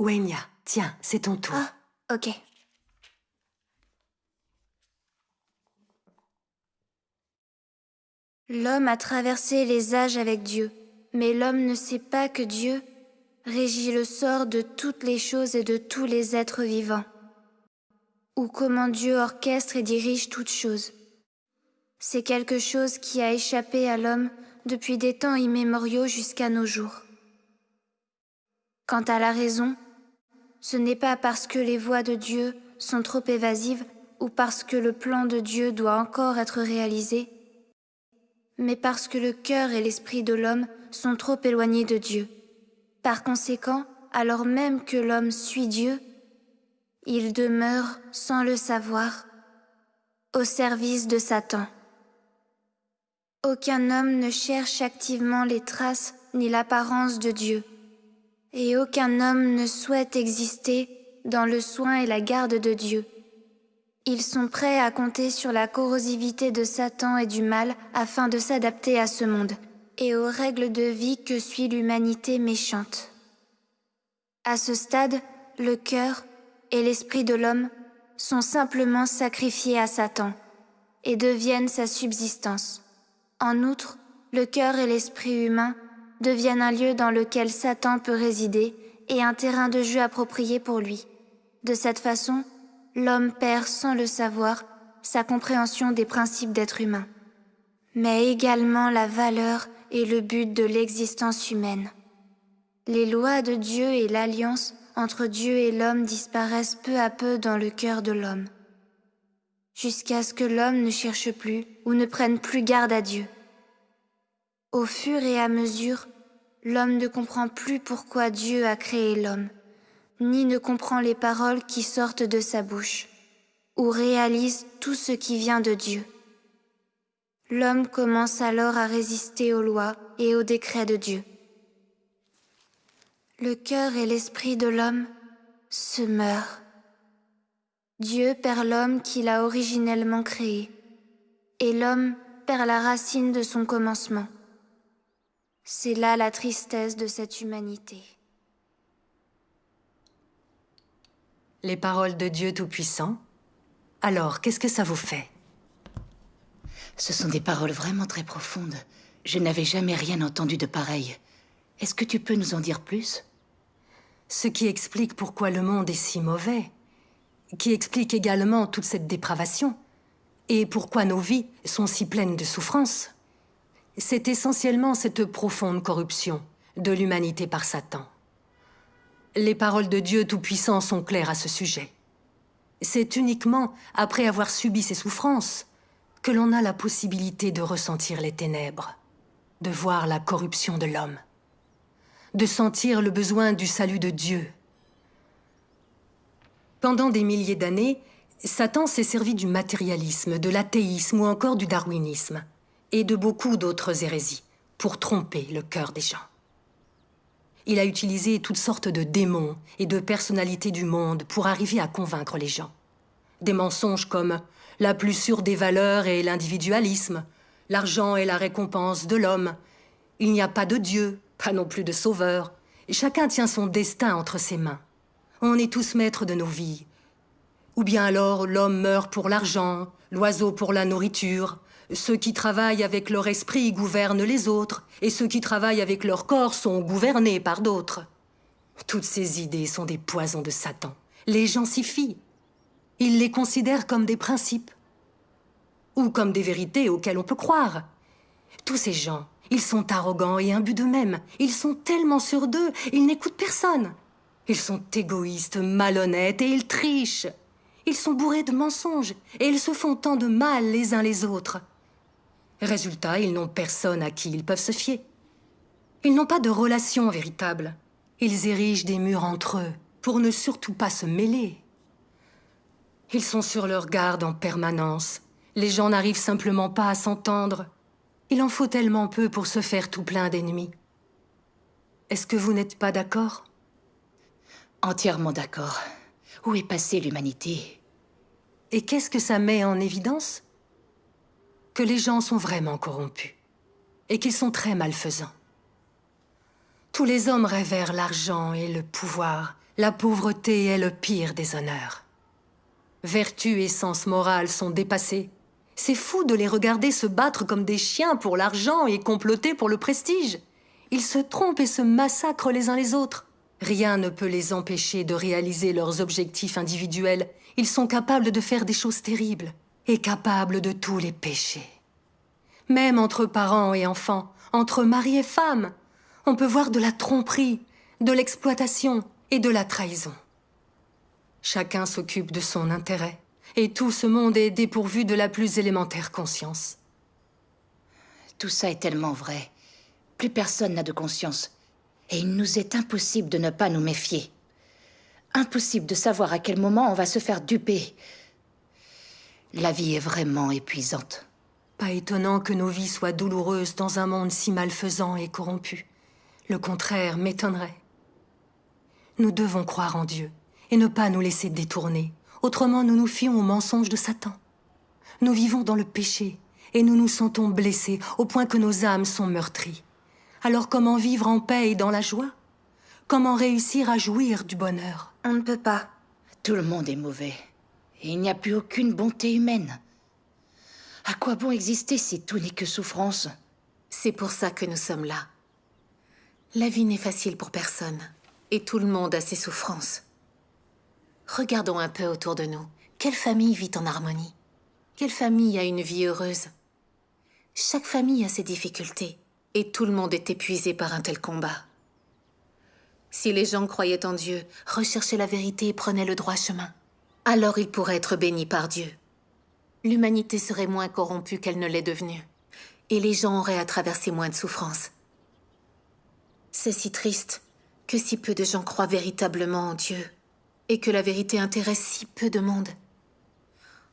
Wenya, tiens, c'est ton tour. Ah, ok. L'homme a traversé les âges avec Dieu, mais l'homme ne sait pas que Dieu régit le sort de toutes les choses et de tous les êtres vivants, ou comment Dieu orchestre et dirige toutes choses. C'est quelque chose qui a échappé à l'homme depuis des temps immémoriaux jusqu'à nos jours. Quant à la raison, ce n'est pas parce que les voies de Dieu sont trop évasives ou parce que le plan de Dieu doit encore être réalisé, mais parce que le cœur et l'esprit de l'homme sont trop éloignés de Dieu. Par conséquent, alors même que l'homme suit Dieu, il demeure, sans le savoir, au service de Satan. Aucun homme ne cherche activement les traces ni l'apparence de Dieu, et aucun homme ne souhaite exister dans le soin et la garde de Dieu. Ils sont prêts à compter sur la corrosivité de Satan et du mal afin de s'adapter à ce monde et aux règles de vie que suit l'humanité méchante. À ce stade, le cœur et l'esprit de l'homme sont simplement sacrifiés à Satan et deviennent sa subsistance. En outre, le cœur et l'esprit humain deviennent un lieu dans lequel Satan peut résider et un terrain de jeu approprié pour lui. De cette façon, l'homme perd sans le savoir sa compréhension des principes d'être humain, mais également la valeur et le but de l'existence humaine. Les lois de Dieu et l'alliance entre Dieu et l'homme disparaissent peu à peu dans le cœur de l'homme, jusqu'à ce que l'homme ne cherche plus ou ne prenne plus garde à Dieu. Au fur et à mesure, l'homme ne comprend plus pourquoi Dieu a créé l'homme ni ne comprend les paroles qui sortent de sa bouche, ou réalise tout ce qui vient de Dieu. L'homme commence alors à résister aux lois et aux décrets de Dieu. Le cœur et l'esprit de l'homme se meurent. Dieu perd l'homme qu'il a originellement créé, et l'homme perd la racine de son commencement. C'est là la tristesse de cette humanité. Les paroles de Dieu Tout-Puissant Alors, qu'est-ce que ça vous fait? Ce sont des paroles vraiment très profondes. Je n'avais jamais rien entendu de pareil. Est-ce que tu peux nous en dire plus? Ce qui explique pourquoi le monde est si mauvais. Qui explique également toute cette dépravation. Et pourquoi nos vies sont si pleines de souffrances. C'est essentiellement cette profonde corruption de l'humanité par Satan. Les paroles de Dieu Tout-Puissant sont claires à ce sujet. C'est uniquement après avoir subi ces souffrances que l'on a la possibilité de ressentir les ténèbres, de voir la corruption de l'homme, de sentir le besoin du salut de Dieu. Pendant des milliers d'années, Satan s'est servi du matérialisme, de l'athéisme ou encore du darwinisme, et de beaucoup d'autres hérésies, pour tromper le cœur des gens. Il a utilisé toutes sortes de démons et de personnalités du monde pour arriver à convaincre les gens. Des mensonges comme la plus sûre des valeurs est l'individualisme, l'argent est la récompense de l'homme, il n'y a pas de Dieu, pas non plus de sauveur, chacun tient son destin entre ses mains. On est tous maîtres de nos vies. Ou bien alors l'homme meurt pour l'argent, l'oiseau pour la nourriture, ceux qui travaillent avec leur esprit gouvernent les autres, et ceux qui travaillent avec leur corps sont gouvernés par d'autres. Toutes ces idées sont des poisons de Satan. Les gens s'y fient. Ils les considèrent comme des principes, ou comme des vérités auxquelles on peut croire. Tous ces gens, Ils sont arrogants et imbus d'eux-mêmes. Ils sont tellement sûrs d'eux, ils n'écoutent personne. Ils sont égoïstes, malhonnêtes et ils trichent. Ils sont bourrés de mensonges et ils se font tant de mal les uns les autres. Résultat, ils n'ont personne à qui ils peuvent se fier. Ils n'ont pas de relation véritable. Ils érigent des murs entre eux pour ne surtout pas se mêler. Ils sont sur leur garde en permanence. Les gens n'arrivent simplement pas à s'entendre. Il en faut tellement peu pour se faire tout plein d'ennemis. Est-ce que vous n'êtes pas d'accord? Entièrement d'accord. Où est passée l'humanité? Et qu'est-ce que ça met en évidence? Que les gens sont vraiment corrompus. Et qu'ils sont très malfaisants. Tous les hommes révèrent l'argent et le pouvoir. La pauvreté est le pire des honneurs. Vertu et sens moral sont dépassés. C'est fou de les regarder se battre comme des chiens pour l'argent et comploter pour le prestige. Ils se trompent et se massacrent les uns les autres. Rien ne peut les empêcher de réaliser leurs objectifs individuels. Ils sont capables de faire des choses terribles et capables de tous les péchés. Même entre parents et enfants, entre mari et femme, on peut voir de la tromperie, de l'exploitation et de la trahison. Chacun s'occupe de son intérêt, et tout ce monde est dépourvu de la plus élémentaire conscience. Tout ça est tellement vrai. Plus personne n'a de conscience. Et il nous est impossible de ne pas nous méfier. Impossible de savoir à quel moment on va se faire duper. La vie est vraiment épuisante. Pas étonnant que nos vies soient douloureuses dans un monde si malfaisant et corrompu. Le contraire m'étonnerait. Nous devons croire en Dieu et ne pas nous laisser détourner. Autrement, nous nous fions aux mensonges de Satan. Nous vivons dans le péché et nous nous sentons blessés au point que nos âmes sont meurtries. Alors comment vivre en paix et dans la joie? Comment réussir à jouir du bonheur? On ne peut pas. Tout le monde est mauvais. Et il n'y a plus aucune bonté humaine. À quoi bon exister si tout n'est que souffrance? C'est pour ça que nous sommes là. La vie n'est facile pour personne. Et tout le monde a ses souffrances. Regardons un peu autour de nous. Quelle famille vit en harmonie? Quelle famille a une vie heureuse? Chaque famille a ses difficultés. Et tout le monde est épuisé par un tel combat. Si les gens croyaient en Dieu, recherchaient la vérité et prenaient le droit chemin, alors ils pourraient être bénis par Dieu. L'humanité serait moins corrompue qu'elle ne l'est devenue. Et les gens auraient à traverser moins de souffrances. C'est si triste que si peu de gens croient véritablement en Dieu et que la vérité intéresse si peu de monde.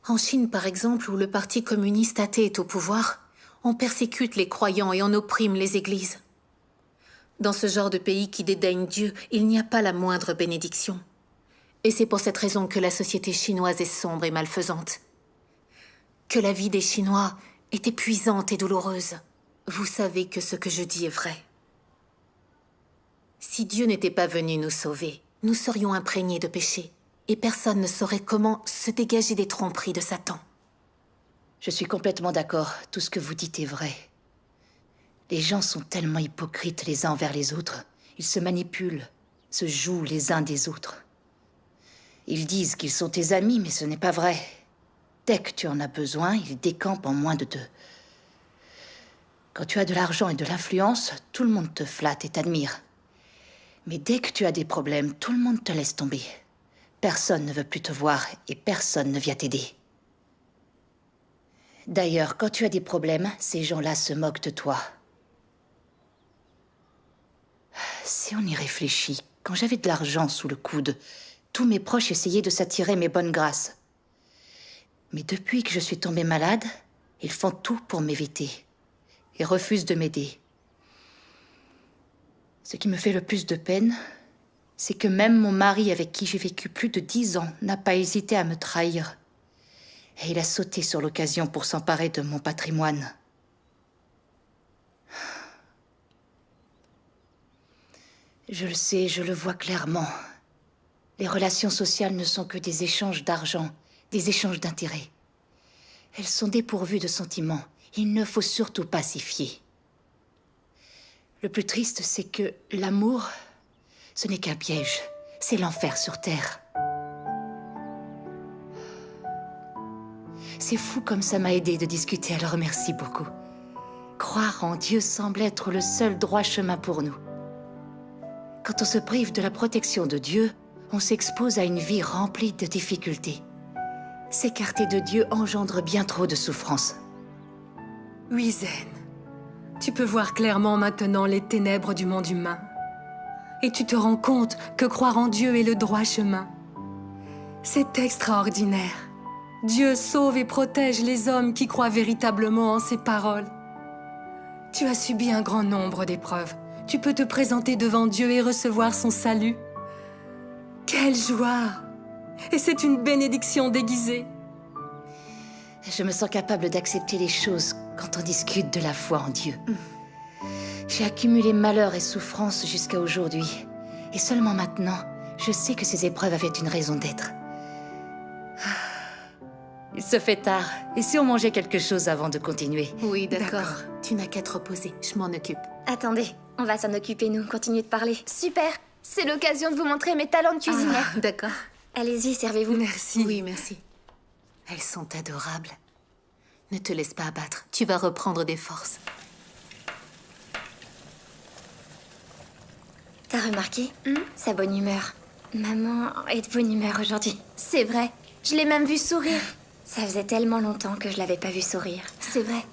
En Chine, par exemple, où le parti communiste athée est au pouvoir, on persécute les croyants et on opprime les églises. Dans ce genre de pays qui dédaigne Dieu, il n'y a pas la moindre bénédiction. Et c'est pour cette raison que la société chinoise est sombre et malfaisante. Que la vie des Chinois est épuisante et douloureuse. Vous savez que ce que je dis est vrai. Si Dieu n'était pas venu nous sauver, nous serions imprégnés de péché, et personne ne saurait comment se dégager des tromperies de Satan. Je suis complètement d'accord, tout ce que vous dites est vrai. Les gens sont tellement hypocrites les uns envers les autres. Ils se manipulent, se jouent les uns des autres. Ils disent qu'ils sont tes amis, mais ce n'est pas vrai. Dès que tu en as besoin, ils décampent en moins de deux. Quand tu as de l'argent et de l'influence, tout le monde te flatte et t'admire. Mais dès que tu as des problèmes, tout le monde te laisse tomber. Personne ne veut plus te voir et personne ne vient t'aider. D'ailleurs, quand tu as des problèmes, ces gens-là se moquent de toi. Si on y réfléchit, quand j'avais de l'argent sous le coude, tous mes proches essayaient de s'attirer mes bonnes grâces. Mais depuis que je suis tombée malade, ils font tout pour m'éviter et refusent de m'aider. Ce qui me fait le plus de peine, c'est que même mon mari avec qui j'ai vécu plus de dix ans n'a pas hésité à me trahir. Et il a sauté sur l'occasion pour s'emparer de mon patrimoine. Je le sais, je le vois clairement. Les relations sociales ne sont que des échanges d'argent, des échanges d'intérêts. Elles sont dépourvues de sentiments. Il ne faut surtout pas s'y fier. Le plus triste, c'est que l'amour, ce n'est qu'un piège. C'est l'enfer sur Terre. C'est fou comme ça m'a aidé de discuter, alors merci beaucoup. Croire en Dieu semble être le seul droit chemin pour nous. Quand on se prive de la protection de Dieu, on s'expose à une vie remplie de difficultés. S'écarter de Dieu engendre bien trop de souffrances. Oui, Zen. Tu peux voir clairement maintenant les ténèbres du monde humain. Et tu te rends compte que croire en Dieu est le droit chemin. C'est extraordinaire. Dieu sauve et protège les hommes qui croient véritablement en ses paroles. Tu as subi un grand nombre d'épreuves. Tu peux te présenter devant Dieu et recevoir son salut. Quelle joie Et c'est une bénédiction déguisée. Je me sens capable d'accepter les choses quand on discute de la foi en Dieu. J'ai accumulé malheur et souffrance jusqu'à aujourd'hui. Et seulement maintenant, je sais que ces épreuves avaient une raison d'être. Il se fait tard. Et si on mangeait quelque chose avant de continuer? Oui, d'accord. Tu n'as qu'à te reposer. Je m'en occupe. Attendez, on va s'en occuper, nous. Continuez de parler. Super C'est l'occasion de vous montrer mes talents de cuisinière. Ah, d'accord. Allez-y, servez-vous. Merci. Oui, merci. Elles sont adorables. Ne te laisse pas abattre. Tu vas reprendre des forces. T'as remarqué? Sa bonne humeur. Maman est de bonne humeur aujourd'hui. C'est vrai. Je l'ai même vue sourire. Ça faisait tellement longtemps que je l'avais pas vue sourire. C'est vrai.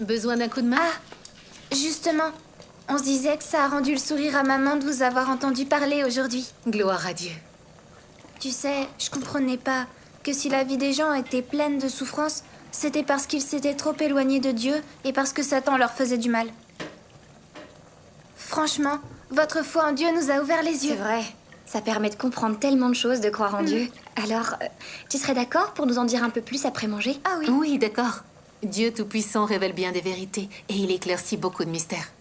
Besoin d'un coup de main? Ah, Justement, on se disait que ça a rendu le sourire à maman de vous avoir entendu parler aujourd'hui. Gloire à Dieu. Tu sais, je comprenais pas que si la vie des gens était pleine de souffrances, c'était parce qu'ils s'étaient trop éloignés de Dieu et parce que Satan leur faisait du mal. Franchement, votre foi en Dieu nous a ouvert les yeux. C'est vrai. Ça permet de comprendre tellement de choses, de croire en Dieu. Alors, euh, tu serais d'accord pour nous en dire un peu plus après manger? Ah oui. Oui, d'accord. Dieu Tout-Puissant révèle bien des vérités et il éclaircit beaucoup de mystères.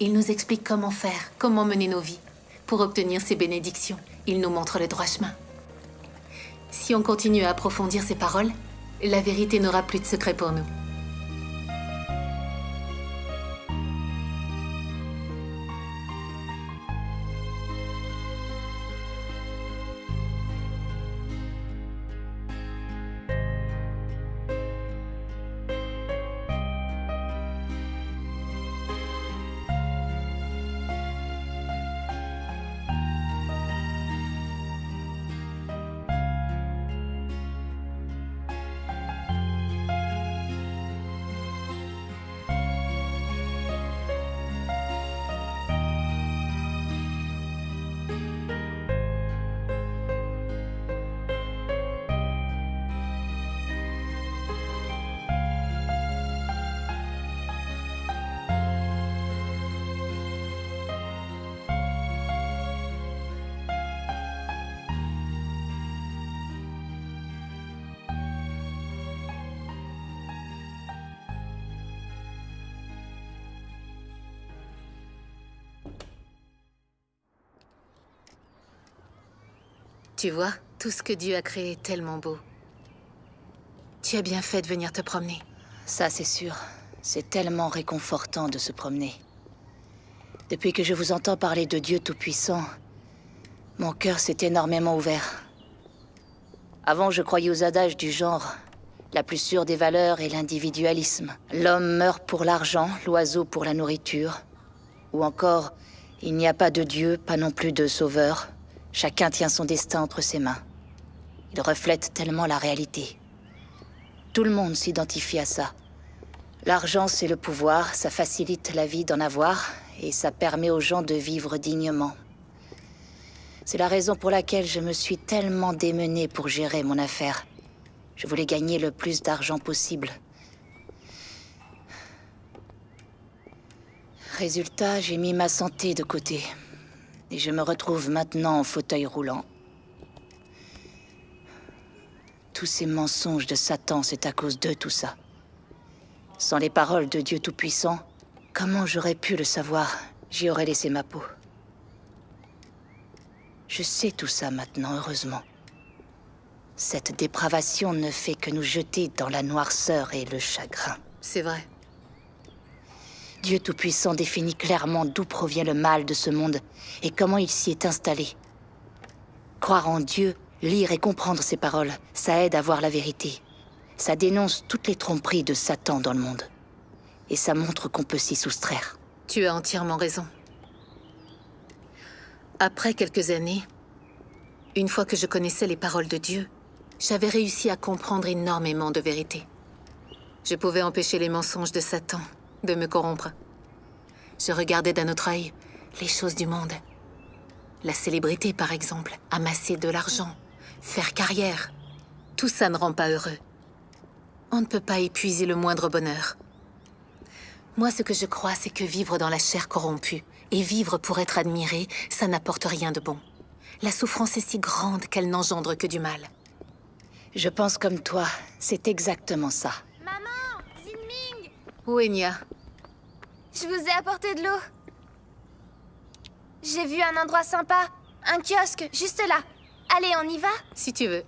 Il nous explique comment faire, comment mener nos vies. Pour obtenir ses bénédictions, il nous montre le droit chemin. Si on continue à approfondir ses paroles, la vérité n'aura plus de secret pour nous. Tu vois, tout ce que Dieu a créé est tellement beau. Tu as bien fait de venir te promener. Ça, c'est sûr. C'est tellement réconfortant de se promener. Depuis que je vous entends parler de Dieu Tout-Puissant, mon cœur s'est énormément ouvert. Avant, je croyais aux adages du genre. La plus sûre des valeurs est l'individualisme. L'homme meurt pour l'argent, l'oiseau pour la nourriture. Ou encore, il n'y a pas de Dieu, pas non plus de sauveur. Chacun tient son destin entre ses mains. Il reflète tellement la réalité. Tout le monde s'identifie à ça. L'argent, c'est le pouvoir, ça facilite la vie d'en avoir, et ça permet aux gens de vivre dignement. C'est la raison pour laquelle je me suis tellement démenée pour gérer mon affaire. Je voulais gagner le plus d'argent possible. Résultat, j'ai mis ma santé de côté. Et je me retrouve maintenant en fauteuil roulant. Tous ces mensonges de Satan, c'est à cause de tout ça. Sans les paroles de Dieu Tout-Puissant, comment j'aurais pu le savoir? J'y aurais laissé ma peau. Je sais tout ça maintenant, heureusement. Cette dépravation ne fait que nous jeter dans la noirceur et le chagrin. C'est vrai. Dieu Tout-Puissant définit clairement d'où provient le mal de ce monde et comment il s'y est installé. Croire en Dieu, lire et comprendre ses paroles, ça aide à voir la vérité. Ça dénonce toutes les tromperies de Satan dans le monde. Et ça montre qu'on peut s'y soustraire. Tu as entièrement raison. Après quelques années, une fois que je connaissais les paroles de Dieu, j'avais réussi à comprendre énormément de vérités. Je pouvais empêcher les mensonges de Satan de me corrompre. Je regardais d'un autre œil les choses du monde. La célébrité, par exemple, amasser de l'argent, faire carrière. Tout ça ne rend pas heureux. On ne peut pas épuiser le moindre bonheur. Moi, ce que je crois, c'est que vivre dans la chair corrompue et vivre pour être admiré, ça n'apporte rien de bon. La souffrance est si grande qu'elle n'engendre que du mal. Je pense comme toi, c'est exactement ça. Maman Zinming Où est Nia? Je vous ai apporté de l'eau. J'ai vu un endroit sympa. Un kiosque, juste là. Allez, on y va? Si tu veux.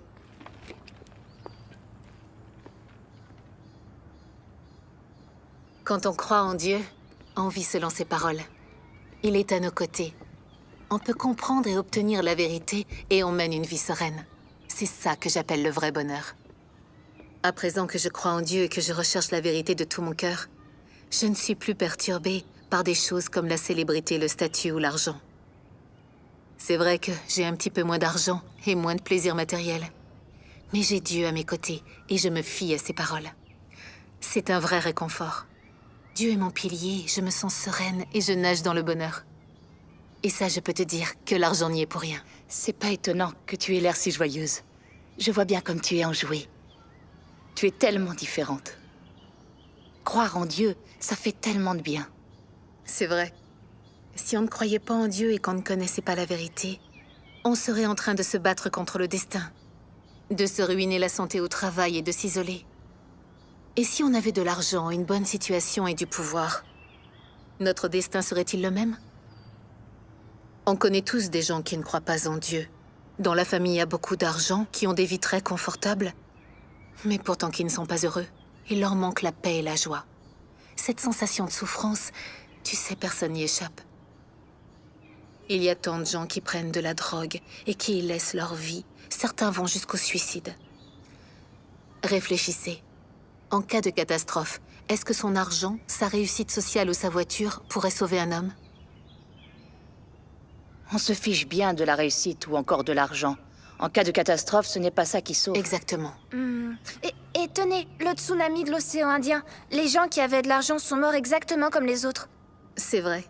Quand on croit en Dieu, on vit selon ses paroles. Il est à nos côtés. On peut comprendre et obtenir la vérité et on mène une vie sereine. C'est ça que j'appelle le vrai bonheur. À présent que je crois en Dieu et que je recherche la vérité de tout mon cœur, je ne suis plus perturbée par des choses comme la célébrité, le statut ou l'argent. C'est vrai que j'ai un petit peu moins d'argent et moins de plaisir matériel. Mais j'ai Dieu à mes côtés et je me fie à ses paroles. C'est un vrai réconfort. Dieu est mon pilier, je me sens sereine et je nage dans le bonheur. Et ça, je peux te dire que l'argent n'y est pour rien. C'est pas étonnant que tu aies l'air si joyeuse. Je vois bien comme tu es enjouée. Tu es tellement différente. Croire en Dieu, ça fait tellement de bien. C'est vrai. Si on ne croyait pas en Dieu et qu'on ne connaissait pas la vérité, on serait en train de se battre contre le destin, de se ruiner la santé au travail et de s'isoler. Et si on avait de l'argent, une bonne situation et du pouvoir, notre destin serait-il le même? On connaît tous des gens qui ne croient pas en Dieu. Dans la famille, a beaucoup d'argent, qui ont des vies très confortables, mais pourtant qui ne sont pas heureux. Il leur manque la paix et la joie. Cette sensation de souffrance, tu sais, personne n'y échappe. Il y a tant de gens qui prennent de la drogue et qui y laissent leur vie. Certains vont jusqu'au suicide. Réfléchissez. En cas de catastrophe, est-ce que son argent, sa réussite sociale ou sa voiture pourraient sauver un homme? On se fiche bien de la réussite ou encore de l'argent. En cas de catastrophe, ce n'est pas ça qui sauve. Exactement. Hmm. Et, et tenez, le tsunami de l'océan Indien. Les gens qui avaient de l'argent sont morts exactement comme les autres. C'est vrai.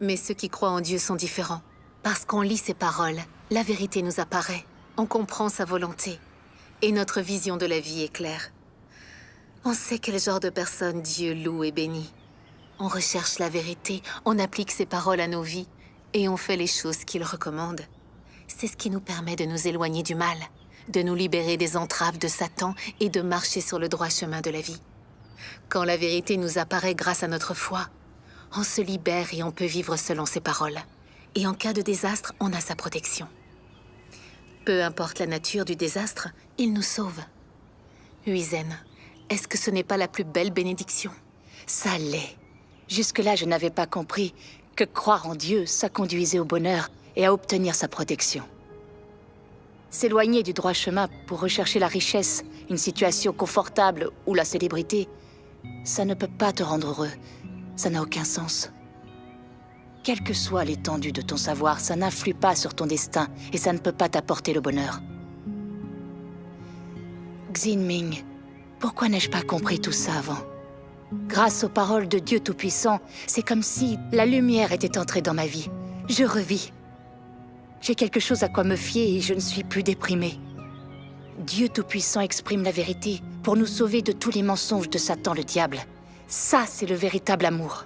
Mais ceux qui croient en Dieu sont différents. Parce qu'on lit ses paroles, la vérité nous apparaît. On comprend sa volonté. Et notre vision de la vie est claire. On sait quel genre de personne Dieu loue et bénit. On recherche la vérité, on applique ses paroles à nos vies, et on fait les choses qu'il recommande. C'est ce qui nous permet de nous éloigner du mal, de nous libérer des entraves de Satan et de marcher sur le droit chemin de la vie. Quand la vérité nous apparaît grâce à notre foi, on se libère et on peut vivre selon ses paroles. Et en cas de désastre, on a sa protection. Peu importe la nature du désastre, il nous sauve. Huizen, est-ce que ce n'est pas la plus belle bénédiction? Ça l'est. Jusque-là, je n'avais pas compris que croire en Dieu, ça conduisait au bonheur et à obtenir sa protection. S'éloigner du droit chemin pour rechercher la richesse, une situation confortable ou la célébrité, ça ne peut pas te rendre heureux. Ça n'a aucun sens. Quelle que soit l'étendue de ton savoir, ça n'influe pas sur ton destin et ça ne peut pas t'apporter le bonheur. Xinming, pourquoi n'ai-je pas compris tout ça avant? Grâce aux paroles de Dieu Tout-Puissant, c'est comme si la lumière était entrée dans ma vie. Je revis. J'ai quelque chose à quoi me fier et je ne suis plus déprimée. Dieu Tout-Puissant exprime la vérité pour nous sauver de tous les mensonges de Satan le diable. Ça, c'est le véritable amour.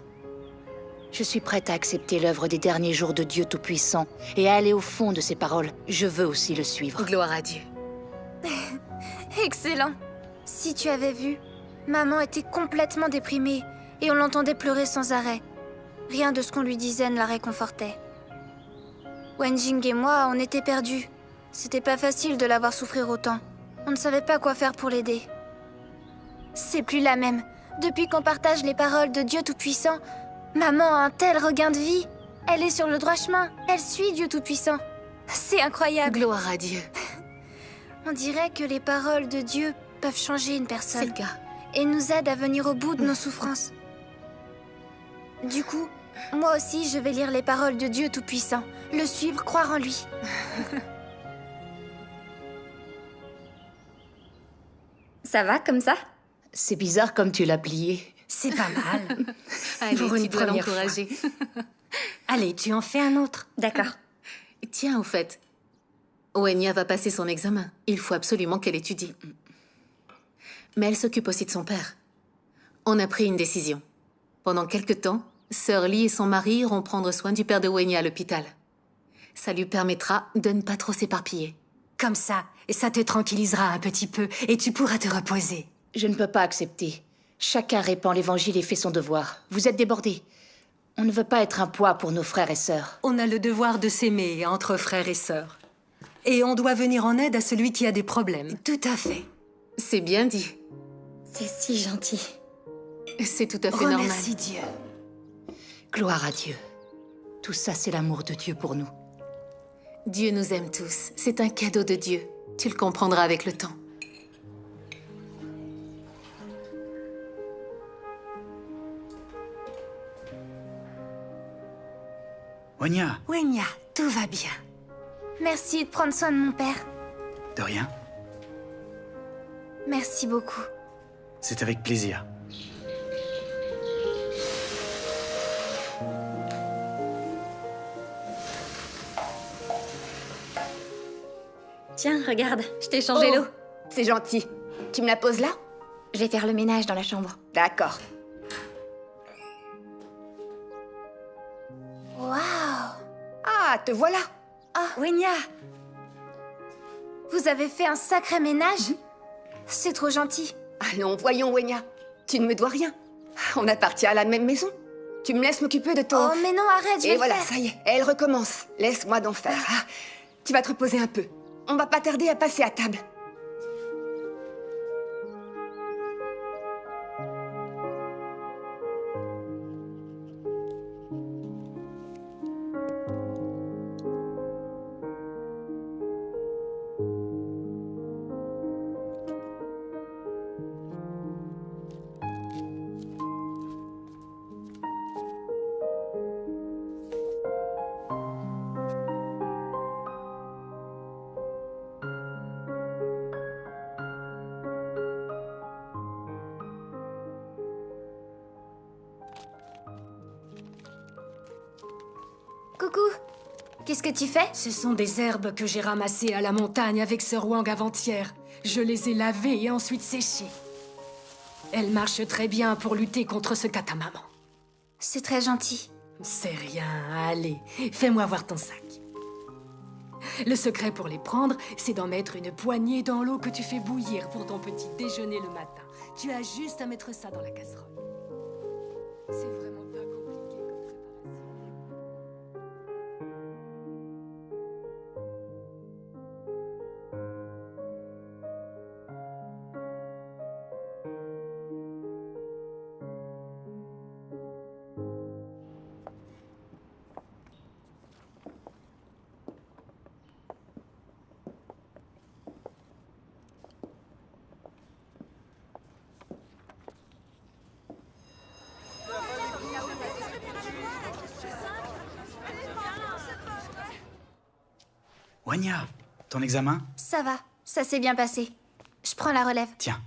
Je suis prête à accepter l'œuvre des derniers jours de Dieu Tout-Puissant et à aller au fond de ses paroles. Je veux aussi le suivre. Gloire à Dieu. Excellent. Si tu avais vu, maman était complètement déprimée et on l'entendait pleurer sans arrêt. Rien de ce qu'on lui disait ne la réconfortait. Wenjing et moi, on était perdus. C'était pas facile de la voir souffrir autant. On ne savait pas quoi faire pour l'aider. C'est plus la même. Depuis qu'on partage les paroles de Dieu Tout-Puissant, maman a un tel regain de vie. Elle est sur le droit chemin. Elle suit Dieu Tout-Puissant. C'est incroyable. Gloire à Dieu. On dirait que les paroles de Dieu peuvent changer une personne. C'est le cas. Et nous aident à venir au bout de nos souffrances. Du coup, moi aussi, je vais lire les paroles de Dieu Tout-Puissant, le suivre, croire en lui. Ça va comme ça? C'est bizarre comme tu l'as plié. C'est pas mal. Allez, Pour tu une dois première fois. l'encourager. Allez, tu en fais un autre. D'accord. Tiens, au fait, Oenya va passer son examen. Il faut absolument qu'elle étudie. Mais elle s'occupe aussi de son père. On a pris une décision. Pendant quelque temps, Sœur Lee et son mari iront prendre soin du père de Oenya à l'hôpital. Ça lui permettra de ne pas trop s'éparpiller. Comme ça, et ça te tranquillisera un petit peu, et tu pourras te reposer. Je ne peux pas accepter. Chacun répand l'évangile et fait son devoir. Vous êtes débordés. On ne veut pas être un poids pour nos frères et sœurs. On a le devoir de s'aimer entre frères et sœurs. Et on doit venir en aide à celui qui a des problèmes. Tout à fait. C'est bien dit. C'est si gentil. C'est tout à fait normal. Remercie Dieu. Gloire à Dieu. Tout ça, c'est l'amour de Dieu pour nous. Dieu nous aime tous. C'est un cadeau de Dieu. Tu le comprendras avec le temps. Wanya, Wenya, tout va bien. Merci de prendre soin de mon père. de rien. Merci beaucoup. C'est avec plaisir. Tiens, regarde, je t'ai changé Oh, l'eau. C'est gentil. Tu me la poses là? Je vais faire le ménage dans la chambre. D'accord. Waouh Ah, te voilà Ah, Wenya Vous avez fait un sacré ménage? C'est trop gentil. Allons, voyons, Wenya. Tu ne me dois rien. On appartient à la même maison. Tu me laisses m'occuper de ton... Oh, mais non, arrête, je vais Et le voilà, faire. ça y est, elle recommence. Laisse-moi d'en faire. Ah, tu vas te reposer un peu. On va pas tarder à passer à table. Tu fais Ce sont des herbes que j'ai ramassées à la montagne avec Sir Wang avant-hier. Je les ai lavées et ensuite séchées. Elles marchent très bien pour lutter contre ce catamaman. C'est très gentil. C'est rien, allez, fais-moi voir ton sac. Le secret pour les prendre, c'est d'en mettre une poignée dans l'eau que tu fais bouillir pour ton petit déjeuner le matin. Tu as juste à mettre ça dans la casserole. C'est vraiment pas ton examen? Ça va, ça s'est bien passé. Je prends la relève. Tiens,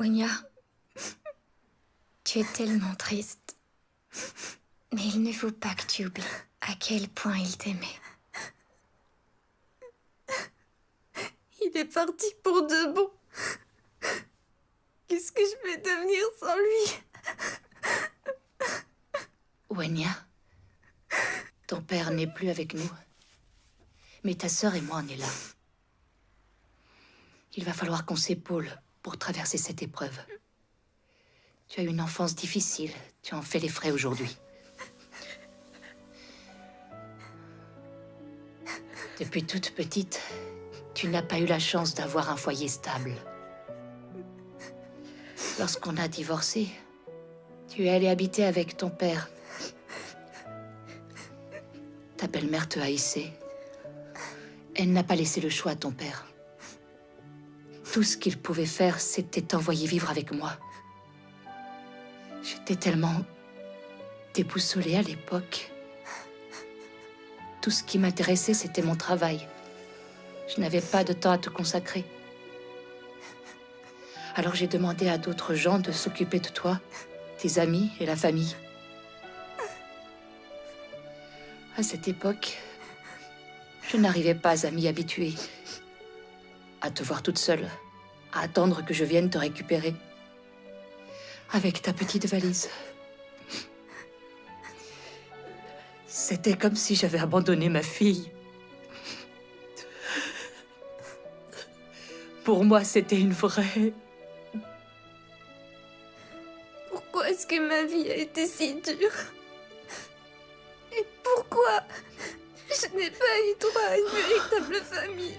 Wenya, tu es tellement triste. Mais il ne faut pas que tu oublies à quel point il t'aimait. Il est parti pour de bon. Qu'est-ce que je vais devenir sans lui? Wenya, ton père n'est plus avec nous. Mais ta sœur et moi, on est là. Il va falloir qu'on s'épaule pour traverser cette épreuve. Tu as eu une enfance difficile. Tu en fais les frais aujourd'hui. Depuis toute petite, tu n'as pas eu la chance d'avoir un foyer stable. Lorsqu'on a divorcé, tu es allé habiter avec ton père. Ta belle-mère te haïssait. Elle n'a pas laissé le choix à ton père. Tout ce qu'il pouvait faire, c'était t'envoyer vivre avec moi. J'étais tellement déboussolée à l'époque. Tout ce qui m'intéressait, c'était mon travail. Je n'avais pas de temps à te consacrer. Alors j'ai demandé à d'autres gens de s'occuper de toi, tes amis et la famille. À cette époque, je n'arrivais pas à m'y habituer. À te voir toute seule, à attendre que je vienne te récupérer. Avec ta petite valise. C'était comme si j'avais abandonné ma fille. Pour moi, c'était une vraie... Pourquoi est-ce que ma vie a été si dure? Et pourquoi je n'ai pas eu droit à une véritable famille?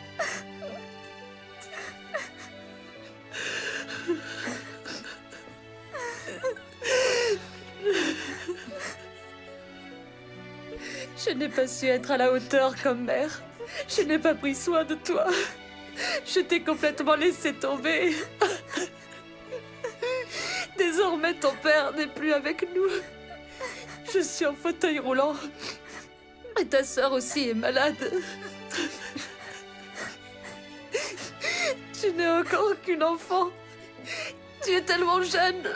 Je n'ai pas su être à la hauteur comme mère. Je n'ai pas pris soin de toi. Je t'ai complètement laissé tomber. Désormais, ton père n'est plus avec nous. Je suis en fauteuil roulant. Et ta sœur aussi est malade. Tu n'es encore qu'une enfant. Tu es tellement jeune.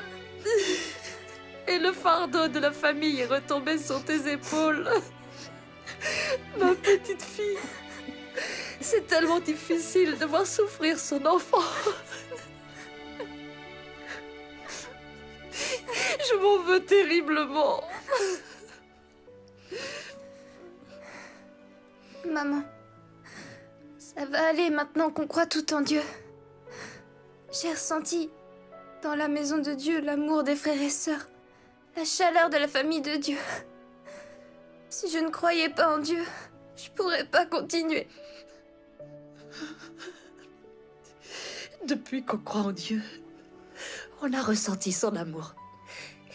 Et le fardeau de la famille est retombé sur tes épaules. Ma petite fille. C'est tellement difficile de voir souffrir son enfant. Je m'en veux terriblement. Maman, ça va aller maintenant qu'on croit tout en Dieu. J'ai ressenti dans la maison de Dieu l'amour des frères et sœurs, la chaleur de la famille de Dieu. Si je ne croyais pas en Dieu, je pourrais pas continuer. Depuis qu'on croit en Dieu, on a ressenti son amour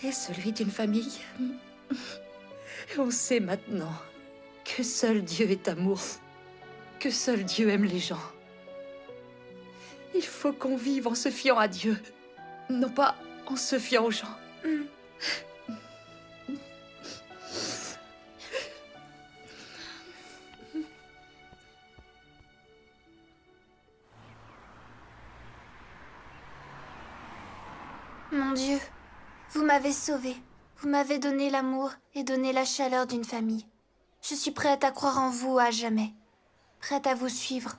et celui d'une famille. Et on sait maintenant que seul Dieu est amour, que seul Dieu aime les gens. Il faut qu'on vive en se fiant à Dieu, non pas en se fiant aux gens. Mon Dieu, vous m'avez sauvée. Vous m'avez donné l'amour et donné la chaleur d'une famille. Je suis prête à croire en vous à jamais. Prête à vous suivre.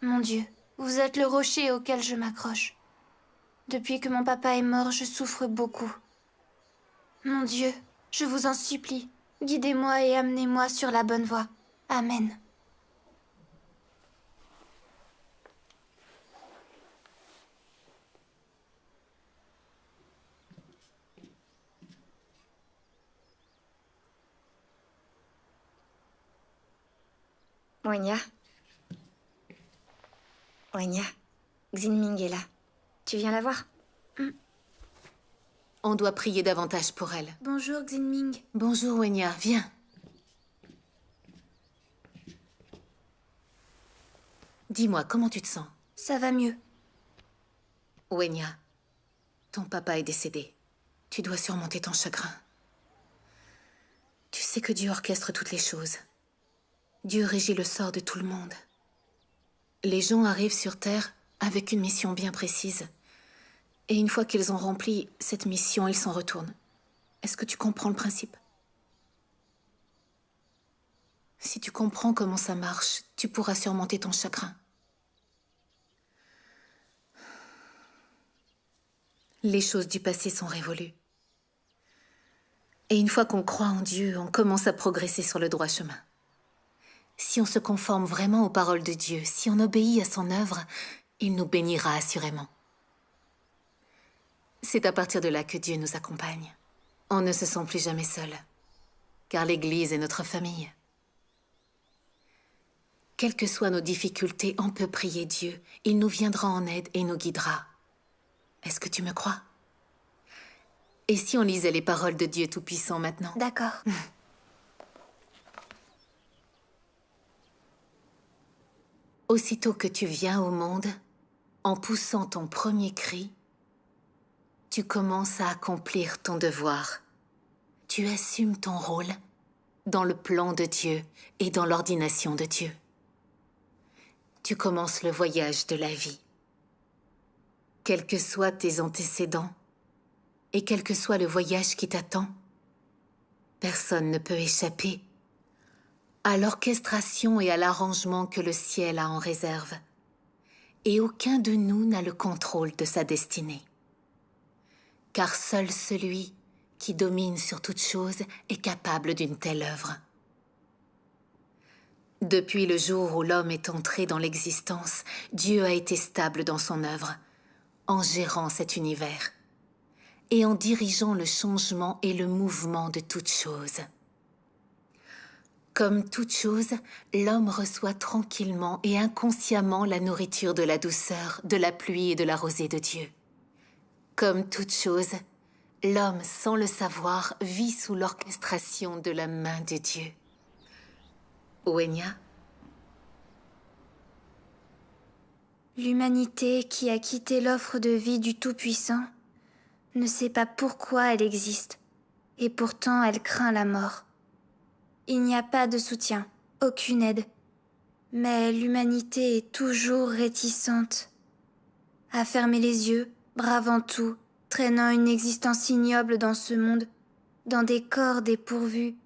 Mon Dieu, vous êtes le rocher auquel je m'accroche. Depuis que mon papa est mort, je souffre beaucoup. Mon Dieu, je vous en supplie, guidez-moi et amenez-moi sur la bonne voie. Amen. Wenya Wenya, Xinming est là. Tu viens la voir? On doit prier davantage pour elle. Bonjour Xinming. Bonjour Wenya, viens. Dis-moi, comment tu te sens? Ça va mieux. Wenya, ton papa est décédé. Tu dois surmonter ton chagrin. Tu sais que Dieu orchestre toutes les choses. Dieu régit le sort de tout le monde. Les gens arrivent sur Terre avec une mission bien précise. Et une fois qu'ils ont rempli cette mission, ils s'en retournent. Est-ce que tu comprends le principe? Si tu comprends comment ça marche, tu pourras surmonter ton chagrin. Les choses du passé sont révolues. Et une fois qu'on croit en Dieu, on commence à progresser sur le droit chemin. Si on se conforme vraiment aux paroles de Dieu, si on obéit à son œuvre, il nous bénira assurément. C'est à partir de là que Dieu nous accompagne. On ne se sent plus jamais seul, car l'Église est notre famille. Quelles que soient nos difficultés, on peut prier Dieu. Il nous viendra en aide et nous guidera. Est-ce que tu me crois? Et si on lisait les paroles de Dieu Tout-Puissant maintenant? D'accord. Aussitôt que tu viens au monde, en poussant ton premier cri, tu commences à accomplir ton devoir. Tu assumes ton rôle dans le plan de Dieu et dans l'ordination de Dieu. Tu commences le voyage de la vie. Quels que soient tes antécédents et quel que soit le voyage qui t'attend, personne ne peut échapper à l'orchestration et à l'arrangement que le ciel a en réserve. Et aucun de nous n'a le contrôle de sa destinée car seul celui qui domine sur toute chose est capable d'une telle œuvre. Depuis le jour où l'homme est entré dans l'existence, Dieu a été stable dans son œuvre, en gérant cet univers, et en dirigeant le changement et le mouvement de toute chose. Comme toute chose, l'homme reçoit tranquillement et inconsciemment la nourriture de la douceur, de la pluie et de la rosée de Dieu. Comme toute chose, l'homme, sans le savoir, vit sous l'orchestration de la main de Dieu. Ouenia L'humanité qui a quitté l'offre de vie du Tout-Puissant ne sait pas pourquoi elle existe, et pourtant elle craint la mort. Il n'y a pas de soutien, aucune aide, mais l'humanité est toujours réticente à fermer les yeux bravant tout, traînant une existence ignoble dans ce monde, dans des corps dépourvus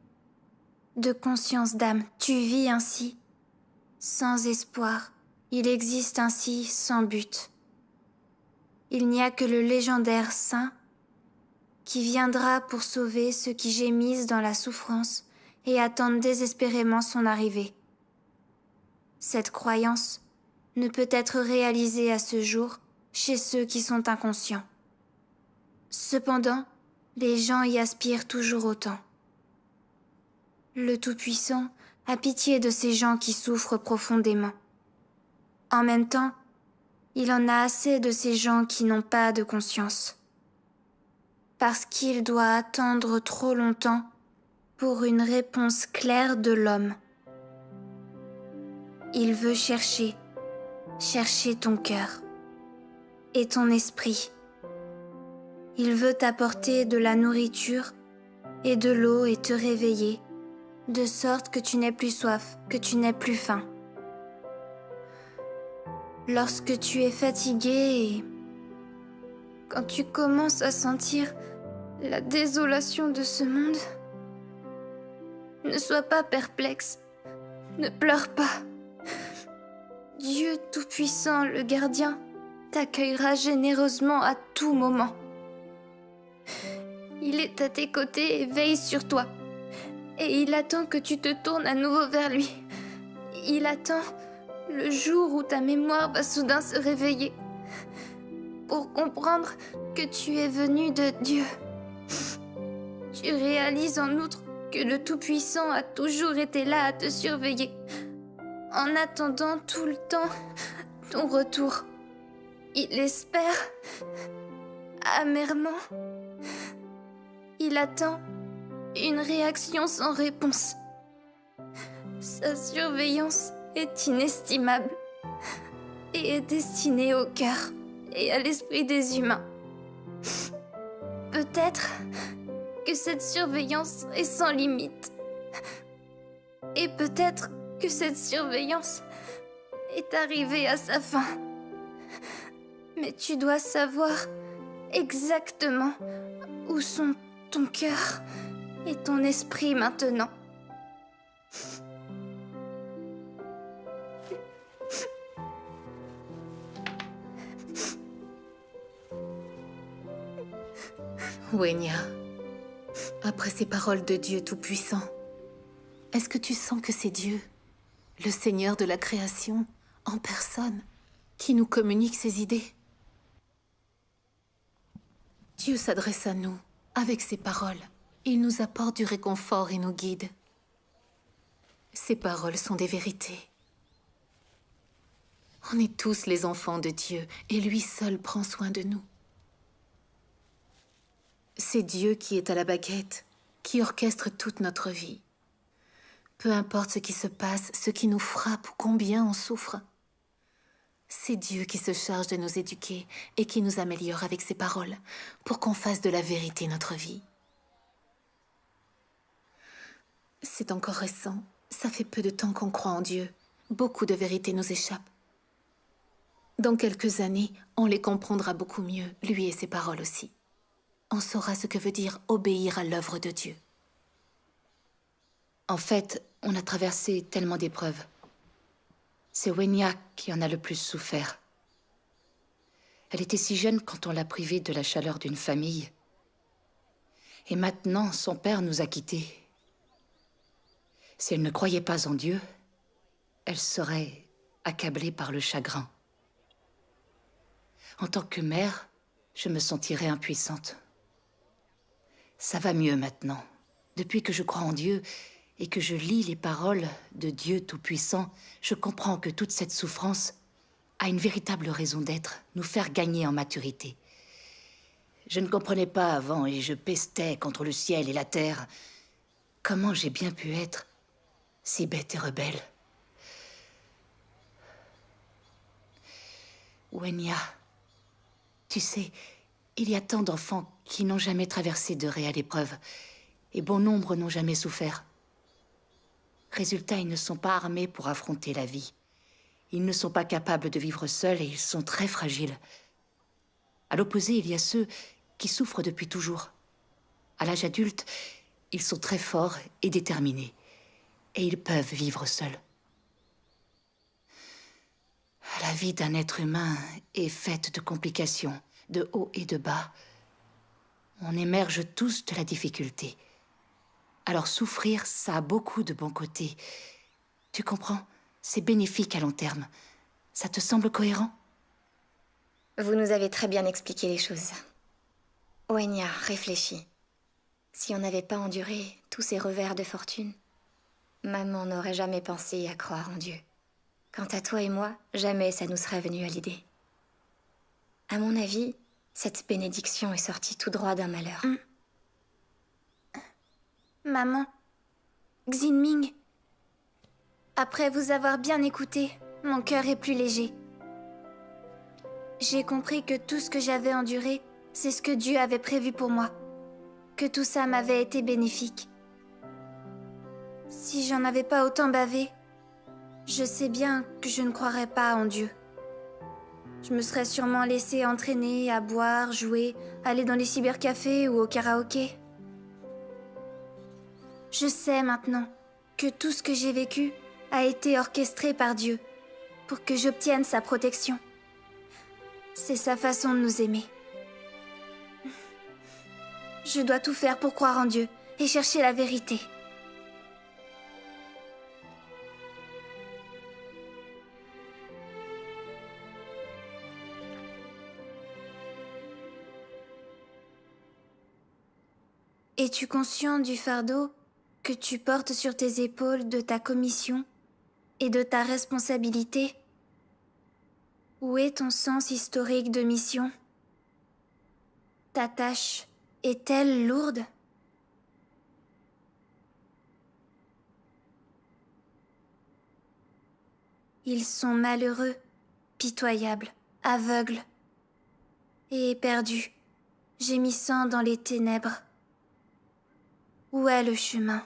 de conscience d'âme. Tu vis ainsi, sans espoir. Il existe ainsi sans but. Il n'y a que le légendaire saint qui viendra pour sauver ceux qui gémissent dans la souffrance et attendent désespérément son arrivée. Cette croyance ne peut être réalisée à ce jour chez ceux qui sont inconscients. Cependant, les gens y aspirent toujours autant. Le Tout-Puissant a pitié de ces gens qui souffrent profondément. En même temps, il en a assez de ces gens qui n'ont pas de conscience. Parce qu'il doit attendre trop longtemps pour une réponse claire de l'homme. Il veut chercher, chercher ton cœur et ton esprit. Il veut t'apporter de la nourriture et de l'eau et te réveiller, de sorte que tu n'aies plus soif, que tu n'aies plus faim. Lorsque tu es fatigué et quand tu commences à sentir la désolation de ce monde, ne sois pas perplexe, ne pleure pas. Dieu Tout-Puissant, le gardien, t'accueillera généreusement à tout moment. Il est à tes côtés et veille sur toi. Et il attend que tu te tournes à nouveau vers lui. Il attend le jour où ta mémoire va soudain se réveiller pour comprendre que tu es venu de Dieu. Tu réalises en outre que le Tout-Puissant a toujours été là à te surveiller, en attendant tout le temps ton retour. Il espère amèrement. Il attend une réaction sans réponse. Sa surveillance est inestimable et est destinée au cœur et à l'esprit des humains. Peut-être que cette surveillance est sans limite. Et peut-être que cette surveillance est arrivée à sa fin. Mais tu dois savoir exactement où sont ton cœur et ton esprit maintenant. Wenya, après ces paroles de Dieu Tout-Puissant, est-ce que tu sens que c'est Dieu, le Seigneur de la création, en personne, qui nous communique ses idées? Dieu s'adresse à nous avec ses paroles. Il nous apporte du réconfort et nous guide. Ces paroles sont des vérités. On est tous les enfants de Dieu et lui seul prend soin de nous. C'est Dieu qui est à la baguette, qui orchestre toute notre vie. Peu importe ce qui se passe, ce qui nous frappe ou combien on souffre. C'est Dieu qui se charge de nous éduquer et qui nous améliore avec ses paroles pour qu'on fasse de la vérité notre vie. C'est encore récent. Ça fait peu de temps qu'on croit en Dieu. Beaucoup de vérités nous échappent. Dans quelques années, on les comprendra beaucoup mieux, lui et ses paroles aussi. On saura ce que veut dire obéir à l'œuvre de Dieu. En fait, on a traversé tellement d'épreuves. C'est Wenya qui en a le plus souffert. Elle était si jeune quand on l'a privée de la chaleur d'une famille. Et maintenant, son père nous a quittés. Si elle ne croyait pas en Dieu, elle serait accablée par le chagrin. En tant que mère, je me sentirais impuissante. Ça va mieux maintenant. Depuis que je crois en Dieu et que je lis les paroles de Dieu Tout-Puissant, je comprends que toute cette souffrance a une véritable raison d'être, nous faire gagner en maturité. Je ne comprenais pas avant et je pestais contre le ciel et la terre. Comment j'ai bien pu être si bête et rebelle? Wenya, tu sais, il y a tant d'enfants qui n'ont jamais traversé de réelle épreuve, et bon nombre n'ont jamais souffert. Résultat, ils ne sont pas armés pour affronter la vie. Ils ne sont pas capables de vivre seuls et ils sont très fragiles. À l'opposé, il y a ceux qui souffrent depuis toujours. À l'âge adulte, ils sont très forts et déterminés. Et ils peuvent vivre seuls. La vie d'un être humain est faite de complications, de haut et de bas. On émerge tous de la difficulté. Alors souffrir, ça a beaucoup de bons côtés. Tu comprends? C'est bénéfique à long terme. Ça te semble cohérent? Vous nous avez très bien expliqué les choses. Oenya, réfléchis. Si on n'avait pas enduré tous ces revers de fortune, maman n'aurait jamais pensé à croire en Dieu. Quant à toi et moi, jamais ça nous serait venu à l'idée. À mon avis, cette bénédiction est sortie tout droit d'un malheur. Maman, Xinming, après vous avoir bien écouté, mon cœur est plus léger. J'ai compris que tout ce que j'avais enduré, c'est ce que Dieu avait prévu pour moi. Que tout ça m'avait été bénéfique. Si j'en avais pas autant bavé, je sais bien que je ne croirais pas en Dieu. Je me serais sûrement laissé entraîner à boire, jouer, aller dans les cybercafés ou au karaoké. Je sais maintenant que tout ce que j'ai vécu a été orchestré par Dieu pour que j'obtienne sa protection. C'est sa façon de nous aimer. Je dois tout faire pour croire en Dieu et chercher la vérité. Es-tu conscient du fardeau que tu portes sur tes épaules de ta commission et de ta responsabilité? Où est ton sens historique de mission? Ta tâche est-elle lourde? Ils sont malheureux, pitoyables, aveugles et éperdus, gémissant dans les ténèbres. Où est le chemin?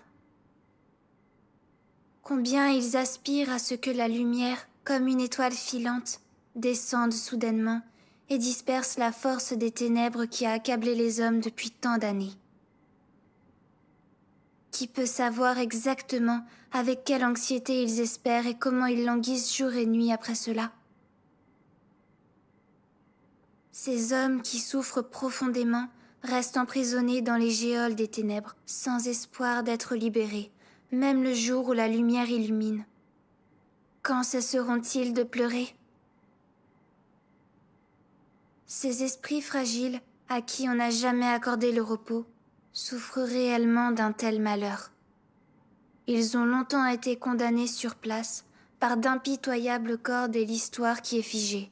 Combien ils aspirent à ce que la lumière, comme une étoile filante, descende soudainement et disperse la force des ténèbres qui a accablé les hommes depuis tant d'années. Qui peut savoir exactement avec quelle anxiété ils espèrent et comment ils languissent jour et nuit après cela? Ces hommes qui souffrent profondément restent emprisonnés dans les géoles des ténèbres, sans espoir d'être libérés, même le jour où la lumière illumine. Quand cesseront-ils de pleurer? Ces esprits fragiles, à qui on n'a jamais accordé le repos, souffrent réellement d'un tel malheur. Ils ont longtemps été condamnés sur place par d'impitoyables cordes et l'histoire qui est figée.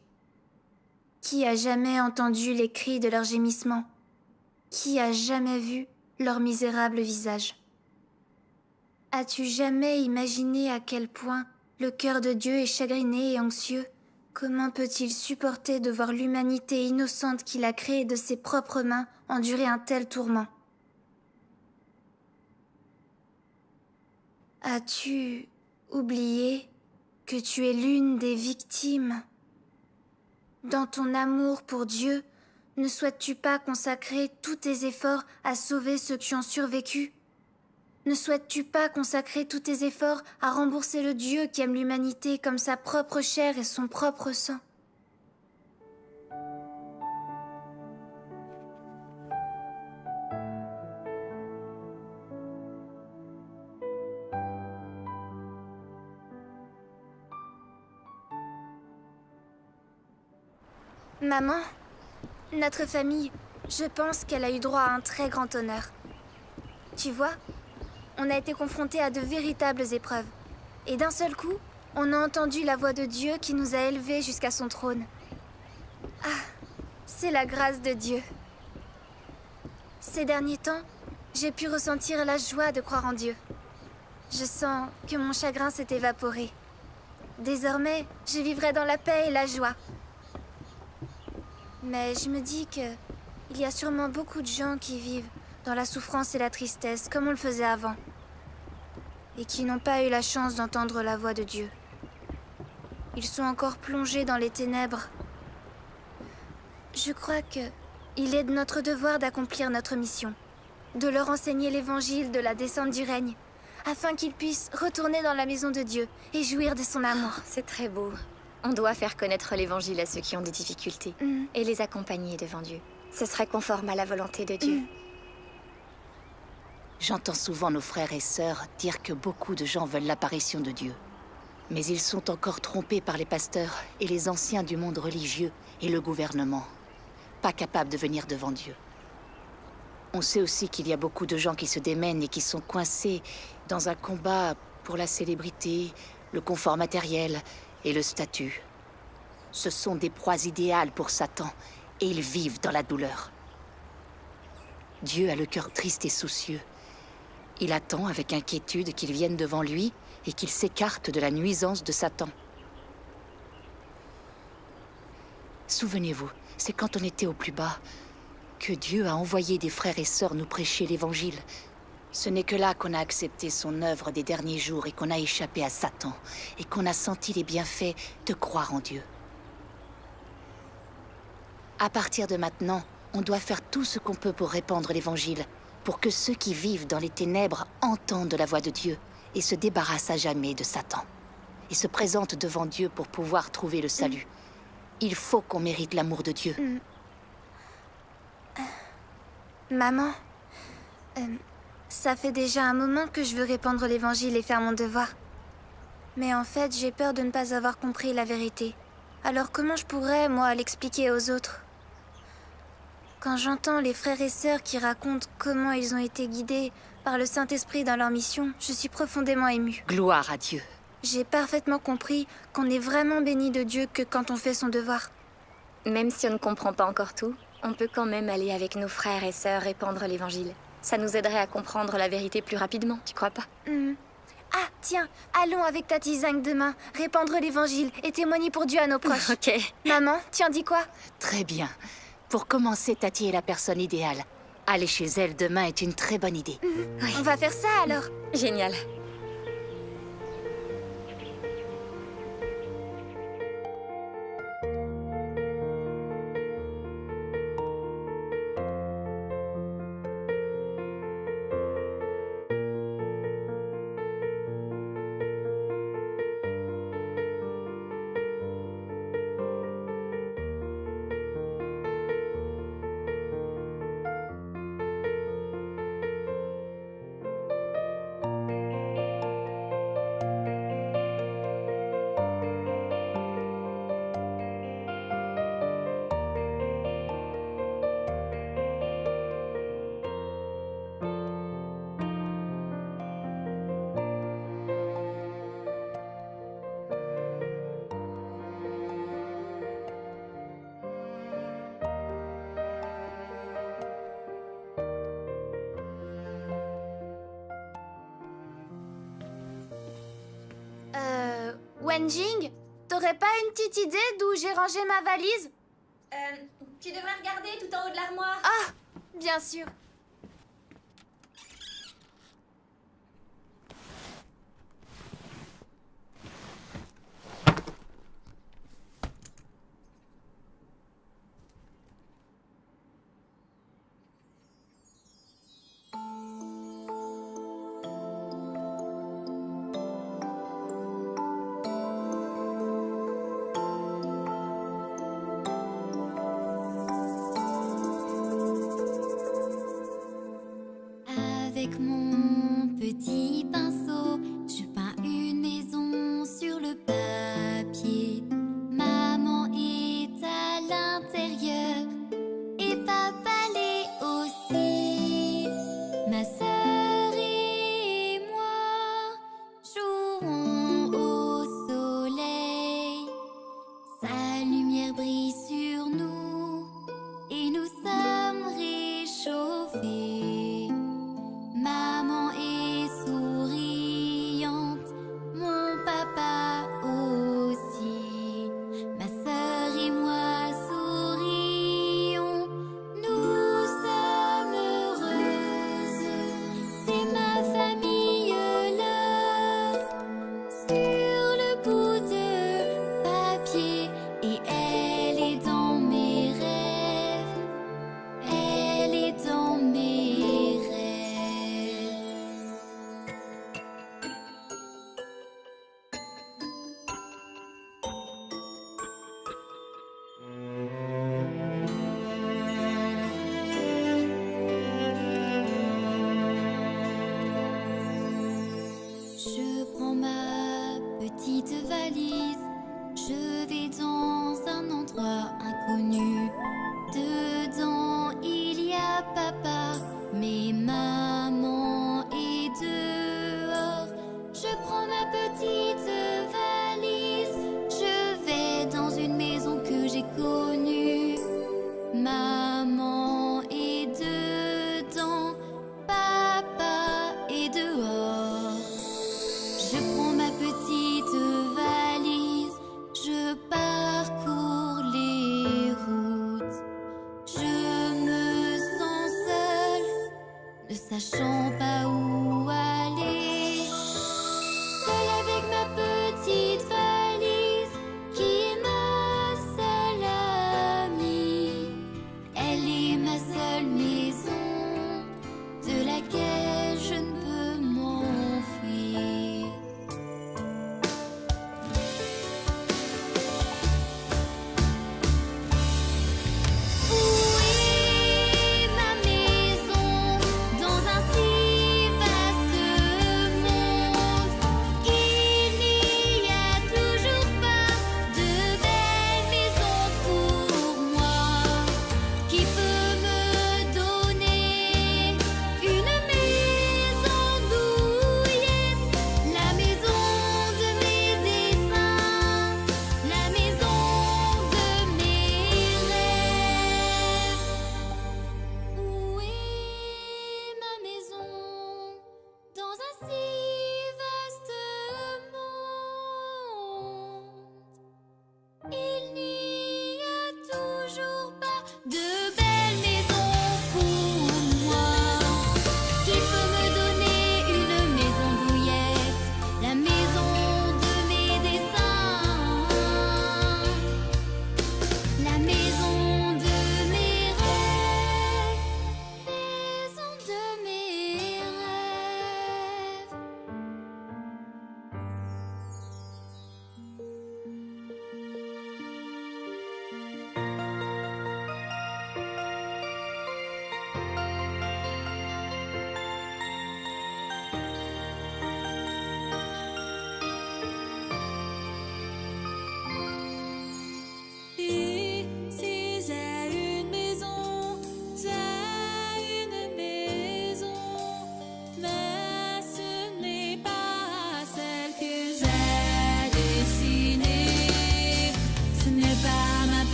Qui a jamais entendu les cris de leurs gémissements Qui a jamais vu leur misérable visage? As-tu jamais imaginé à quel point le cœur de Dieu est chagriné et anxieux? Comment peut-il supporter de voir l'humanité innocente qu'il a créée de ses propres mains endurer un tel tourment? As-tu oublié que tu es l'une des victimes Dans ton amour pour Dieu, ne souhaites-tu pas consacrer tous tes efforts à sauver ceux qui ont survécu? Ne souhaites-tu pas consacrer tous tes efforts à rembourser le Dieu qui aime l'humanité comme sa propre chair et son propre sang? Maman, notre famille, je pense qu'elle a eu droit à un très grand honneur. Tu vois, on a été confrontés à de véritables épreuves. Et d'un seul coup, on a entendu la voix de Dieu qui nous a élevés jusqu'à son trône. Ah, c'est la grâce de Dieu. Ces derniers temps, j'ai pu ressentir la joie de croire en Dieu. Je sens que mon chagrin s'est évaporé. Désormais, je vivrai dans la paix et la joie. Mais je me dis que il y a sûrement beaucoup de gens qui vivent dans la souffrance et la tristesse comme on le faisait avant. Et qui n'ont pas eu la chance d'entendre la voix de Dieu. Ils sont encore plongés dans les ténèbres. Je crois que il est de notre devoir d'accomplir notre mission. De leur enseigner l'évangile de la descente du règne, afin qu'ils puissent retourner dans la maison de Dieu et jouir de son amour. C'est très beau. On doit faire connaître l'évangile à ceux qui ont des difficultés Mm. et les accompagner devant Dieu. Ce serait conforme à la volonté de Dieu. J'entends souvent nos frères et sœurs dire que beaucoup de gens veulent l'apparition de Dieu. Mais ils sont encore trompés par les pasteurs et les anciens du monde religieux et le gouvernement, pas capables de venir devant Dieu. On sait aussi qu'il y a beaucoup de gens qui se démènent et qui sont coincés dans un combat pour la célébrité, le confort matériel et le statut. Ce sont des proies idéales pour Satan et ils vivent dans la douleur. Dieu a le cœur triste et soucieux. Il attend avec inquiétude qu'ils viennent devant lui et qu'ils s'écartent de la nuisance de Satan. Souvenez-vous, c'est quand on était au plus bas que Dieu a envoyé des frères et sœurs nous prêcher l'Évangile. Ce n'est que là qu'on a accepté son œuvre des derniers jours et qu'on a échappé à Satan et qu'on a senti les bienfaits de croire en Dieu. À partir de maintenant, on doit faire tout ce qu'on peut pour répandre l'Évangile, pour que ceux qui vivent dans les ténèbres entendent la voix de Dieu et se débarrassent à jamais de Satan, et se présentent devant Dieu pour pouvoir trouver le salut. Il faut qu'on mérite l'amour de Dieu. Maman, euh, ça fait déjà un moment que je veux répandre l'évangile et faire mon devoir. Mais en fait, j'ai peur de ne pas avoir compris la vérité. Alors comment je pourrais, moi, l'expliquer aux autres? Quand j'entends les frères et sœurs qui racontent comment ils ont été guidés par le Saint-Esprit dans leur mission, je suis profondément émue. Gloire à Dieu. J'ai parfaitement compris qu'on est vraiment béni de Dieu que quand on fait son devoir. Même si on ne comprend pas encore tout, on peut quand même aller avec nos frères et sœurs répandre l'évangile. Ça nous aiderait à comprendre la vérité plus rapidement, tu crois pas Hmm. Ah, tiens, allons avec Tati Zing demain, répandre l'évangile et témoigner pour Dieu à nos proches. Ok. Maman, tu en dis quoi Très bien. Pour commencer, Tati est la personne idéale. Aller chez elle demain est une très bonne idée. On va faire ça alors. Génial. petite idée d'où j'ai rangé ma valise? Euh, tu devrais regarder tout en haut de l'armoire. Ah, bien sûr.